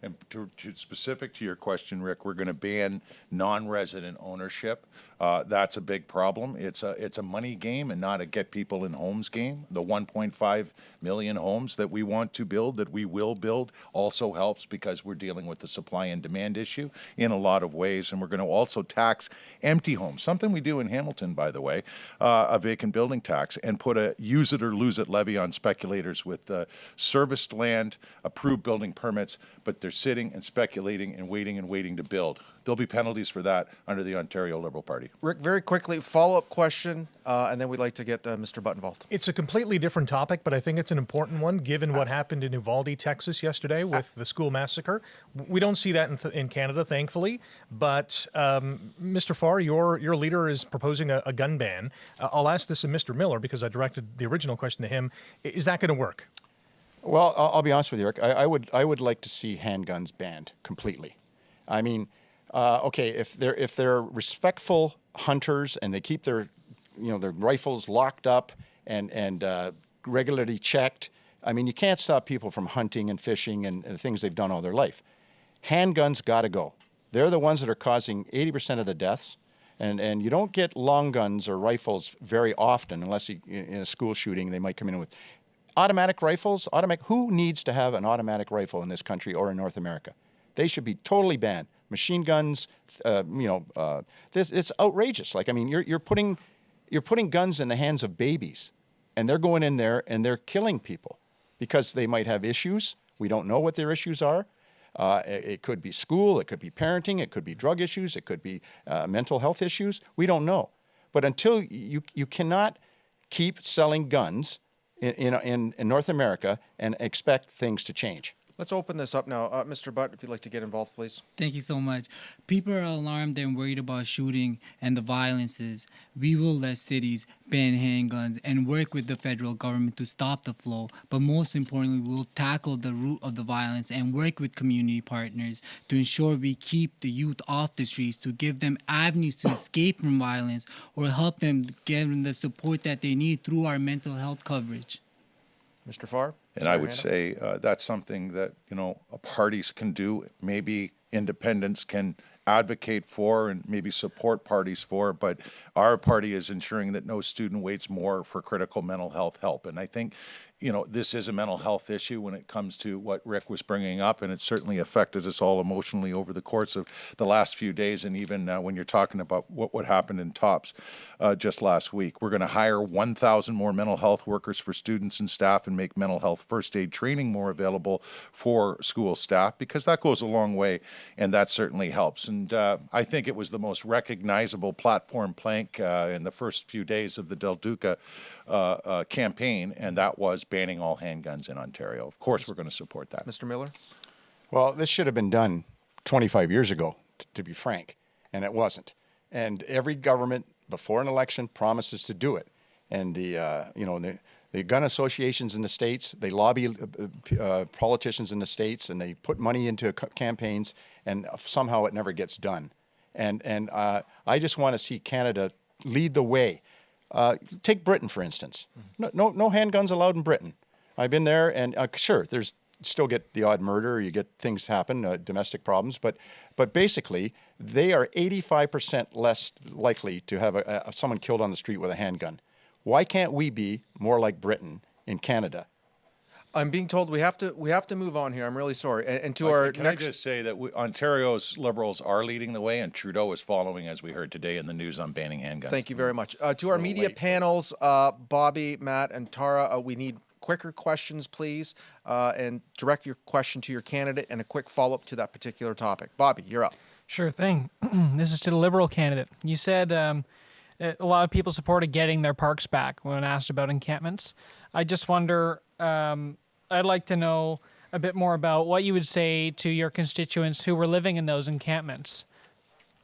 And to, to specific to your question, Rick, we're going to ban non-resident ownership Uh, that's a big problem. It's a it's a money game and not a get people in homes game. The 1.5 million homes that we want to build, that we will build, also helps because we're dealing with the supply and demand issue in a lot of ways, and we're going to also tax empty homes, something we do in Hamilton, by the way, uh, a vacant building tax, and put a use it or lose it levy on speculators with uh, serviced land, approved building permits, but they're sitting and speculating and waiting and waiting to build. There'll be penalties for that under the Ontario Liberal Party. Rick, very quickly, follow-up question, uh, and then we'd like to get uh, Mr. Butt involved. It's a completely different topic, but I think it's an important one given what happened in Uvalde, Texas yesterday with the school massacre. We don't see that in, th- in Canada, thankfully. But um, Mr. Farr, your your leader is proposing a, a gun ban. Uh, I'll ask this of Mr. Miller because I directed the original question to him. Is that going to work? Well, I'll, I'll be honest with you, Eric. I, I would I would like to see handguns banned completely. I mean, uh, okay, if they're if they're respectful hunters and they keep their you know their rifles locked up and and uh, regularly checked, I mean, you can't stop people from hunting and fishing and, and things they've done all their life. Handguns got to go. They're the ones that are causing 80% of the deaths. And, and you don't get long guns or rifles very often unless you, in a school shooting they might come in with automatic rifles automatic who needs to have an automatic rifle in this country or in north america they should be totally banned machine guns uh, you know uh, this it's outrageous. Like i mean you're, you're putting you're putting guns in the hands of babies and they're going in there and they're killing people because they might have issues. We don't know what their issues are. Uh, it, it could be school it could be parenting it could be drug issues it could be uh, mental health issues. We don't know. But until you you cannot keep selling guns in, in, in North America and expect things to change. Let's open this up now. Uh, Mr. Butt, if you'd like to get involved, please. Thank you so much. People are alarmed and worried about shooting and the violences. We will let cities ban handguns and work with the federal government to stop the flow. But most importantly, we'll tackle the root of the violence and work with community partners to ensure we keep the youth off the streets, to give them avenues to escape from violence or help them get the support that they need through our mental health coverage. Mr. Farr? And I would say uh, that's something that, you know, parties can do. Maybe independents can advocate for and maybe support parties for, but our party is ensuring that no student waits more for critical mental health help. And I think, you know, this is a mental health issue when it comes to what Rick was bringing up, and it certainly affected us all emotionally over the course of the last few days, and even uh, when you're talking about what, what happened in TOPS uh, just last week. We're going to hire 1,000 more mental health workers for students and staff and make mental health first aid training more available for school staff because that goes a long way, and that certainly helps. And uh, I think it was the most recognizable platform plank uh, in the first few days of the Del Duca uh, uh, campaign, and that was banning all handguns in Ontario. Of course, we're going to support that. Mr. Miller? Well, this should have been done 25 years ago, t- to be frank, and it wasn't. And every government before an election promises to do it. And the, uh, you know, the, the gun associations in the states, they lobby uh, uh, politicians in the states, and they put money into c- campaigns, and somehow it never gets done. And and uh, I just want to see Canada lead the way. Uh, take Britain for instance. No, no, no handguns allowed in Britain. I've been there, and uh, sure, there's still get the odd murder, you get things happen, uh, domestic problems, but but basically they are 85% less likely to have a, a, someone killed on the street with a handgun. Why can't we be more like Britain in Canada? I'm being told we have to we have to move on here. I'm really sorry. And, and to Like, our can next I just say that we, Ontario's Liberals are leading the way, and Trudeau is following, as we heard today in the news on banning handguns. Thank you very much. Uh, to our media panels, uh, Bobby, Matt, and Tara, uh, we need quicker questions, please, uh, and direct your question to your candidate and a quick follow up to that particular topic. Bobby, you're up. Sure thing. this is to the Liberal candidate. You said um, a lot of people supported getting their parks back when asked about encampments. I just wonder, um, I'd like to know a bit more about what you would say to your constituents who were living in those encampments.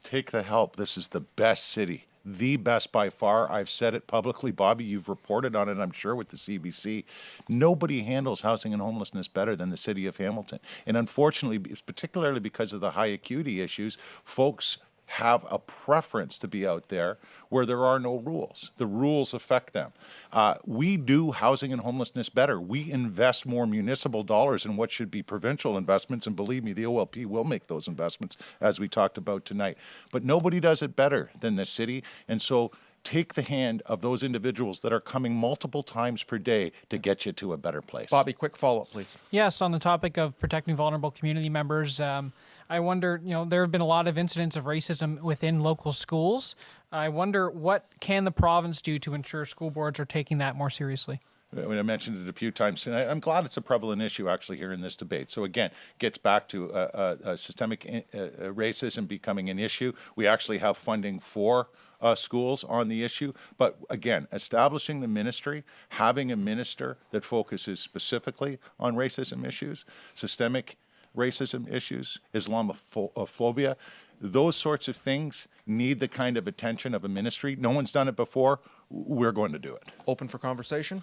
Take the help. This is the best city, the best by far. I've said it publicly. Bobby, you've reported on it, I'm sure, with the CBC. Nobody handles housing and homelessness better than the city of Hamilton. And unfortunately, particularly because of the high acuity issues, folks have a preference to be out there where there are no rules. The rules affect them. Uh, we do housing and homelessness better. We invest more municipal dollars in what should be provincial investments, and believe me, the OLP will make those investments as we talked about tonight. But nobody does it better than the city, and so take the hand of those individuals that are coming multiple times per day to get you to a better place. Bobby, quick follow up, please. Yes, on the topic of protecting vulnerable community members, um, I wonder, you know, there have been a lot of incidents of racism within local schools. I wonder what can the province do to ensure school boards are taking that more seriously? I mentioned it a few times, and I, am glad it's a prevalent issue actually here in this debate. So again, gets back to uh, uh, systemic uh, uh, racism becoming an issue. We actually have funding for uh, schools on the issue. But again, establishing the ministry, having a minister that focuses specifically on racism issues, systemic racism issues, Islamophobia, those sorts of things need the kind of attention of a ministry. No one's done it before. We're going to do it. Open for conversation.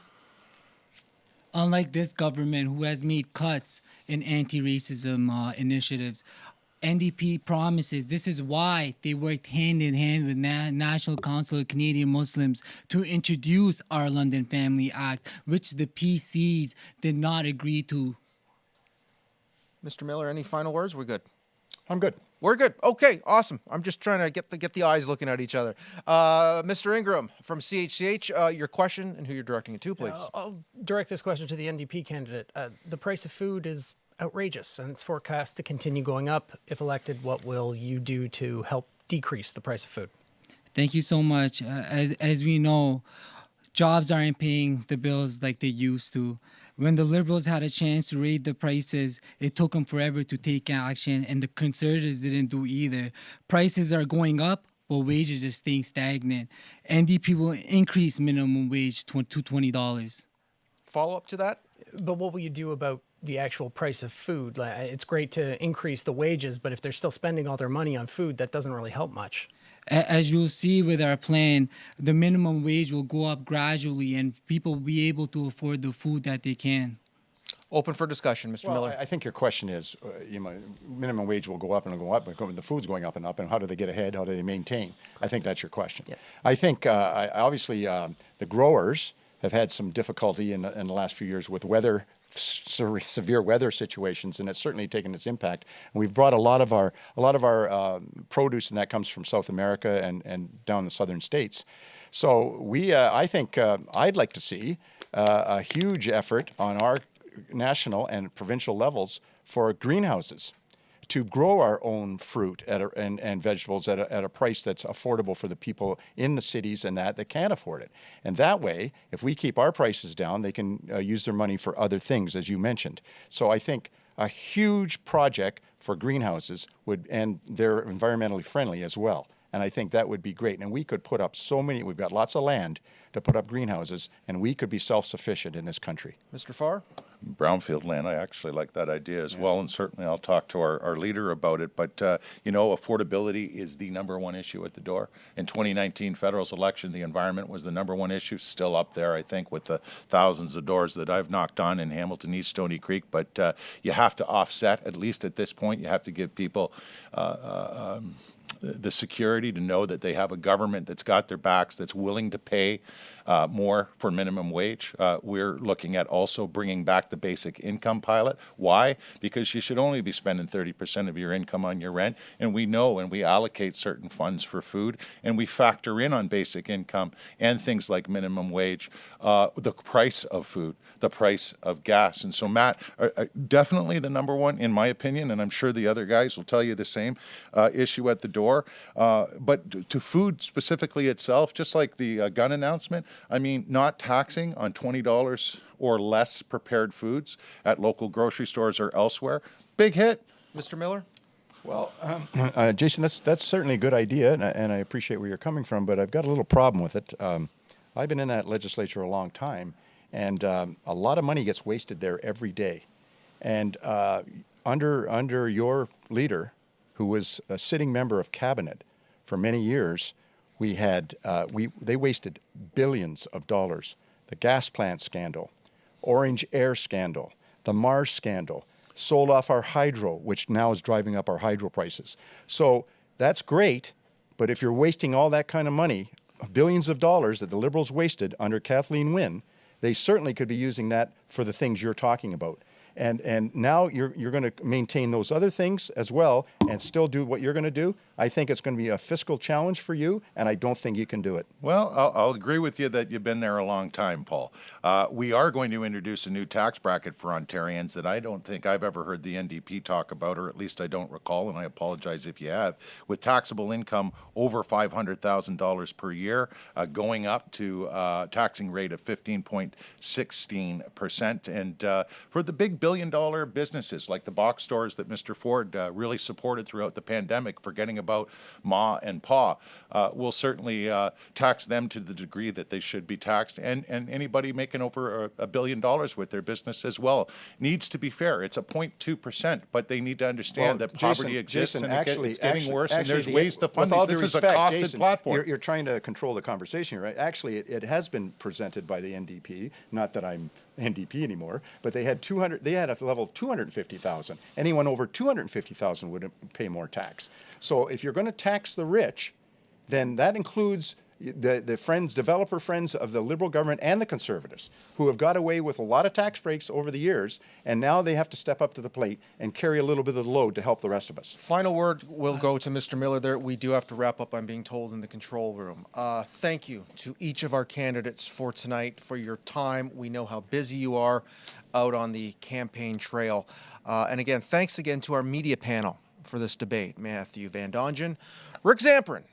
Unlike this government who has made cuts in anti racism uh, initiatives, NDP promises this is why they worked hand in hand with Na- National Council of Canadian Muslims to introduce our London Family Act, which the PCs did not agree to Mr. Miller, any final words? We're good. I'm good. We're good. Okay, awesome. I'm just trying to get the get the eyes looking at each other. Uh, Mr. Ingram from CHCH, uh, your question and who you're directing it to, please. Yeah, I'll direct this question to the NDP candidate. Uh, the price of food is outrageous and it's forecast to continue going up. If elected, what will you do to help decrease the price of food? Thank you so much. Uh, as as we know, jobs aren't paying the bills like they used to. When the Liberals had a chance to raise the prices, it took them forever to take action, and the Conservatives didn't do either. Prices are going up, but wages are staying stagnant. NDP will increase minimum wage to $20. Follow up to that? But what will you do about the actual price of food? It's great to increase the wages, but if they're still spending all their money on food, that doesn't really help much as you'll see with our plan, the minimum wage will go up gradually and people will be able to afford the food that they can. Open for discussion, Mr. Well, Miller. I think your question is, uh, you know, minimum wage will go up and go up, but the food's going up and up, and how do they get ahead? How do they maintain? I think that's your question. Yes. I think uh, I, obviously um, the growers have had some difficulty in the, in the last few years with weather severe weather situations, and it's certainly taken its impact. And we've brought a lot of our a lot of our uh, produce, and that comes from South America and and down the southern states. So we, uh, I think, uh, I'd like to see uh, a huge effort on our national and provincial levels for greenhouses to grow our own fruit a, and, and vegetables at a, at a price that's affordable for the people in the cities and that that can't afford it. And that way, if we keep our prices down, they can uh, use their money for other things, as you mentioned. So I think a huge project for greenhouses would, and they're environmentally friendly as well. And I think that would be great. And we could put up so many, we've got lots of land to put up greenhouses, and we could be self-sufficient in this country. Mr. Farr? Brownfield land. I actually like that idea as yeah. well, and certainly I'll talk to our, our leader about it. But uh, you know, affordability is the number one issue at the door. In 2019 federals election, the environment was the number one issue, still up there, I think, with the thousands of doors that I've knocked on in Hamilton East Stoney Creek. But uh, you have to offset, at least at this point, you have to give people uh, uh um, the security to know that they have a government that's got their backs, that's willing to pay uh, more for minimum wage. Uh, we're looking at also bringing back the basic income pilot. Why? Because you should only be spending 30% of your income on your rent. And we know and we allocate certain funds for food and we factor in on basic income and things like minimum wage, uh, the price of food, the price of gas. And so, Matt, uh, uh, definitely the number one, in my opinion, and I'm sure the other guys will tell you the same uh, issue at the door. but to food specifically itself, just like the gun announcement, I mean, not taxing on $20 or less prepared foods at local grocery stores or elsewhere, big hit. Mr. Miller? Well, um, uh, Jason, that's that's certainly a good idea, and I, and I, appreciate where you're coming from. But I've got a little problem with it. Um, I've been in that legislature a long time, and um, a lot of money gets wasted there every day. And uh, under under your leader, who was a sitting member of cabinet for many years, we had uh, we they wasted billions of dollars. The gas plant scandal, Ornge Air scandal, the Mars scandal, sold off our hydro, which now is driving up our hydro prices. So that's great, But if you're wasting all that kind of money, billions of dollars that the Liberals wasted under Kathleen Wynne, they certainly could be using that for the things you're talking about. And, and now you're, you're going to maintain those other things as well and still do what you're going to do. I think it's going to be a fiscal challenge for you, and I don't think you can do it. Well, I'll, I'll agree with you that you've been there a long time, Paul. Uh, we are going to introduce a new tax bracket for Ontarians that I don't think I've ever heard the NDP talk about, or at least I don't recall, and I apologize if you have, with taxable income over $500,000 per year, uh, going up to uh, taxing rate of 15.16%. And uh, for the big billion dollar businesses like the box stores that Mr. Ford uh, really supported throughout the pandemic, forgetting about Ma and Pa, uh, we'll certainly uh, tax them to the degree that they should be taxed. And, and anybody making over a, a billion dollars with their business as well needs to be fair. It's a 0.2%, but they need to understand Well, that poverty Jason- exists Jason, and actually- it's getting actually- worse and there's the- ways to fund these. This is a respect, costed Jason, platform. You're, you're trying to control the conversation, right? Actually, it, it has been presented by the NDP. Not that I'm NDP anymore, but they had 200. They had a level of 250,000. Anyone over 250,000 would pay more tax. So if you're going to tax the rich, then that includes the, the friends, developer friends of the Liberal government and the Conservatives, who have got away with a lot of tax breaks over the years, and now they have to step up to the plate and carry a little bit of the load to help the rest of us. Final word will go to Mr. Miller there. We do have to wrap up, I'm being told, in the control room. Uh, thank you to each of our candidates for tonight, for your time. We know how busy you are out on the campaign trail. Uh, and again, thanks again to our media panel for this debate. Matthew Van Dongen, Rick Zamperin,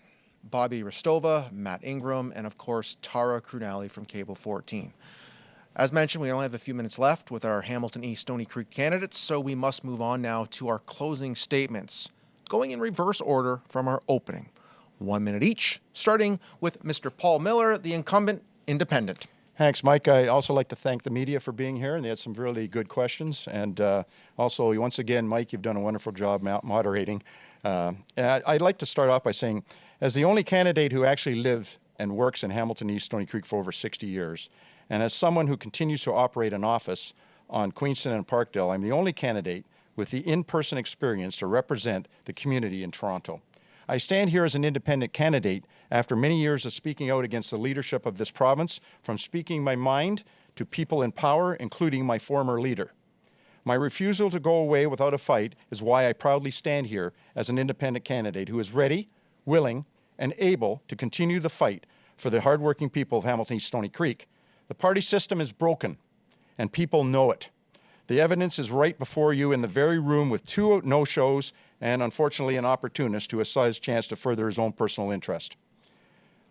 Bobby Hristova, Matt Ingram, and of course, Tara Crunali from Cable 14. As mentioned, we only have a few minutes left with our Hamilton East Stoney Creek candidates, so we must move on now to our closing statements, going in reverse order from our opening. One minute each, starting with Mr. Paul Miller, the incumbent independent. Thanks, Mike. I'd also like to thank the media for being here, and they had some really good questions. And uh, also, once again, Mike, you've done a wonderful job moderating. Uh, I'd like to start off by saying, as the only candidate who actually lived and works in Hamilton East Stoney Creek for over 60 years, and as someone who continues to operate an office on Queenston and Parkdale, I'm the only candidate with the in-person experience to represent the community in Toronto. I stand here as an independent candidate after many years of speaking out against the leadership of this province, from speaking my mind to people in power, including my former leader. My refusal to go away without a fight is why I proudly stand here as an independent candidate who is ready, willing, and able to continue the fight for the hardworking people of Hamilton East Stoney Creek. The party system is broken, and people know it. The evidence is right before you in the very room with two no-shows and, unfortunately, an opportunist who has saw his chance to further his own personal interest.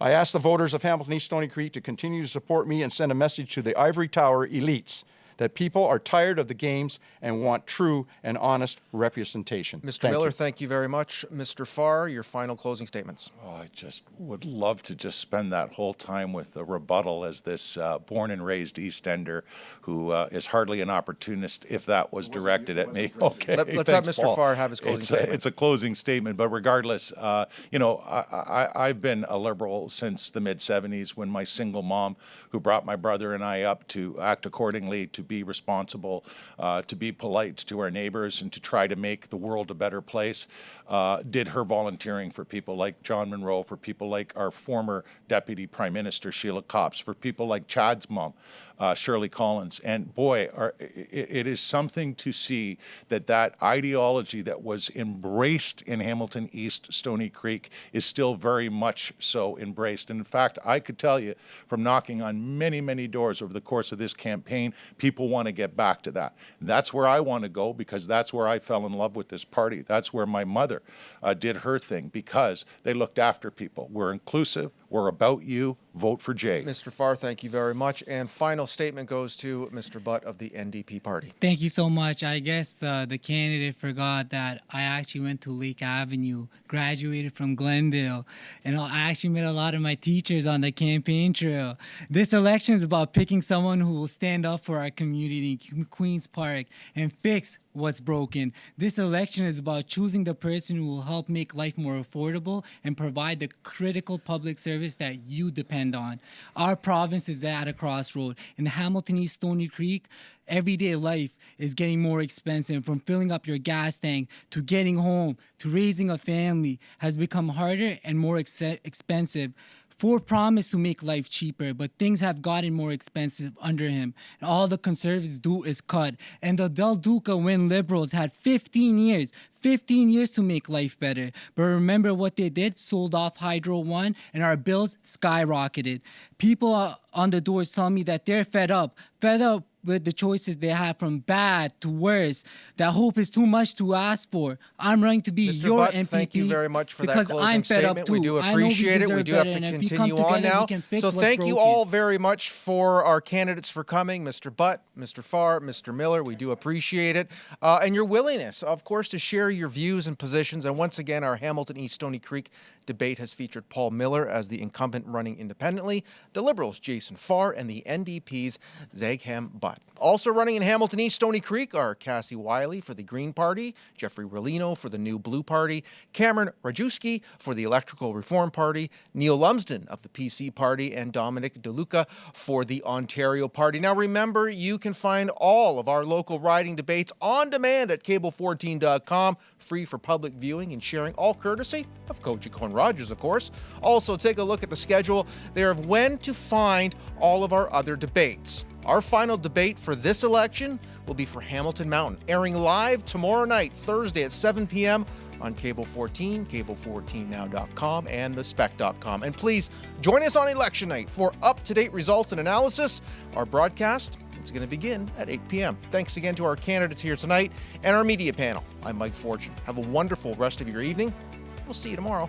I ask the voters of Hamilton East Stoney Creek to continue to support me and send a message to the Ivory Tower elites that people are tired of the games and want true and honest representation. Mr. Thank Miller, you. thank you very much. Mr. Farr, your final closing statements. Oh, I just would love to just spend that whole time with a rebuttal as this uh, born and raised East Ender who uh, is hardly an opportunist if that was directed at me. Okay. Let- let's have Mr. Paul. Farr have his closing it's statement. A, it's a closing statement, but regardless, uh, you know, I, I, I've been a liberal since the mid 70s when my single mom, who brought my brother and I up to act accordingly, to be responsible, uh, to be polite to our neighbors, and to try to make the world a better place, uh, did her volunteering for people like John Munro, for people like our former Deputy Prime Minister Sheila Copps, for people like Chad's mom, uh, Shirley Collins. And boy, are, it, it is something to see that that ideology that was embraced in Hamilton East Stoney Creek is still very much so embraced. And in fact, I could tell you from knocking on many, many doors over the course of this campaign, people want to get back to that. That's where I want to go because that's where I fell in love with this party. That's where my mother uh, did her thing because they looked after people. We're inclusive. We're about you. Vote for Jay. Mr. Farr, thank you very much. And final statement goes to Mr. Butt of the NDP party. Thank you so much. I guess the, the candidate forgot that I actually went to Lake Avenue, graduated from Glendale, and I actually met a lot of my teachers on the campaign trail. This election is about picking someone who will stand up for our community in Queens Park and fix what's broken. This election is about choosing the person who will help make life more affordable and provide the critical public service service that you depend on. Our province is at a crossroad. In Hamilton East Stoney Creek, everyday life is getting more expensive from filling up your gas tank to getting home to raising a family has become harder and more ex- expensive Ford promised to make life cheaper, but things have gotten more expensive under him. And all the conservatives do is cut. And the Del Duca Wynne liberals had 15 years, 15 years to make life better. But remember what they did? Sold off Hydro One, and our bills skyrocketed. People uh, on the doors tell me that they're fed up, fed up with the choices they have from bad to worse. That hope is too much to ask for. I'm running to be Mr. your Butt, MPP thank you very much for that because closing I'm fed statement. up too. We do I know we appreciate it. We do have to and if we come continue on now. we can fix So thank you all very much for our candidates for coming, Mr. Butt, Mr. Farr, Mr. Miller. We do appreciate it, uh, and your willingness, of course, to share your views and positions. And once again, our Hamilton East Stoney Creek debate has featured Paul Miller as the incumbent running independently, the Liberals' Jason Farr, and the NDP's Zaigham Butt. Also running in Hamilton East Stoney Creek are Cassie Wiley for the Green Party, Jeffrey Rolino for the New Blue Party, Cameron Rajewski for the Electrical Reform Party, Neil Lumsden of the PC Party, and Dominic DeLuca for the Ontario Party. Now remember, you can find all of our local riding debates on demand at cable14.com, free for public viewing and sharing, all courtesy of Coach Cohen Rogers, of course. Also, take a look at the schedule there of when to find all of our other debates. Our final debate for this election will be for Hamilton Mountain, airing live tomorrow night, Thursday at 7 p.m. on Cable 14, cable14now.com, and thespec.com. And please join us on election night for up to date results and analysis. Our broadcast is going to begin at 8 p.m. Thanks again to our candidates here tonight and our media panel. I'm Mike Fortune. Have a wonderful rest of your evening. We'll see you tomorrow.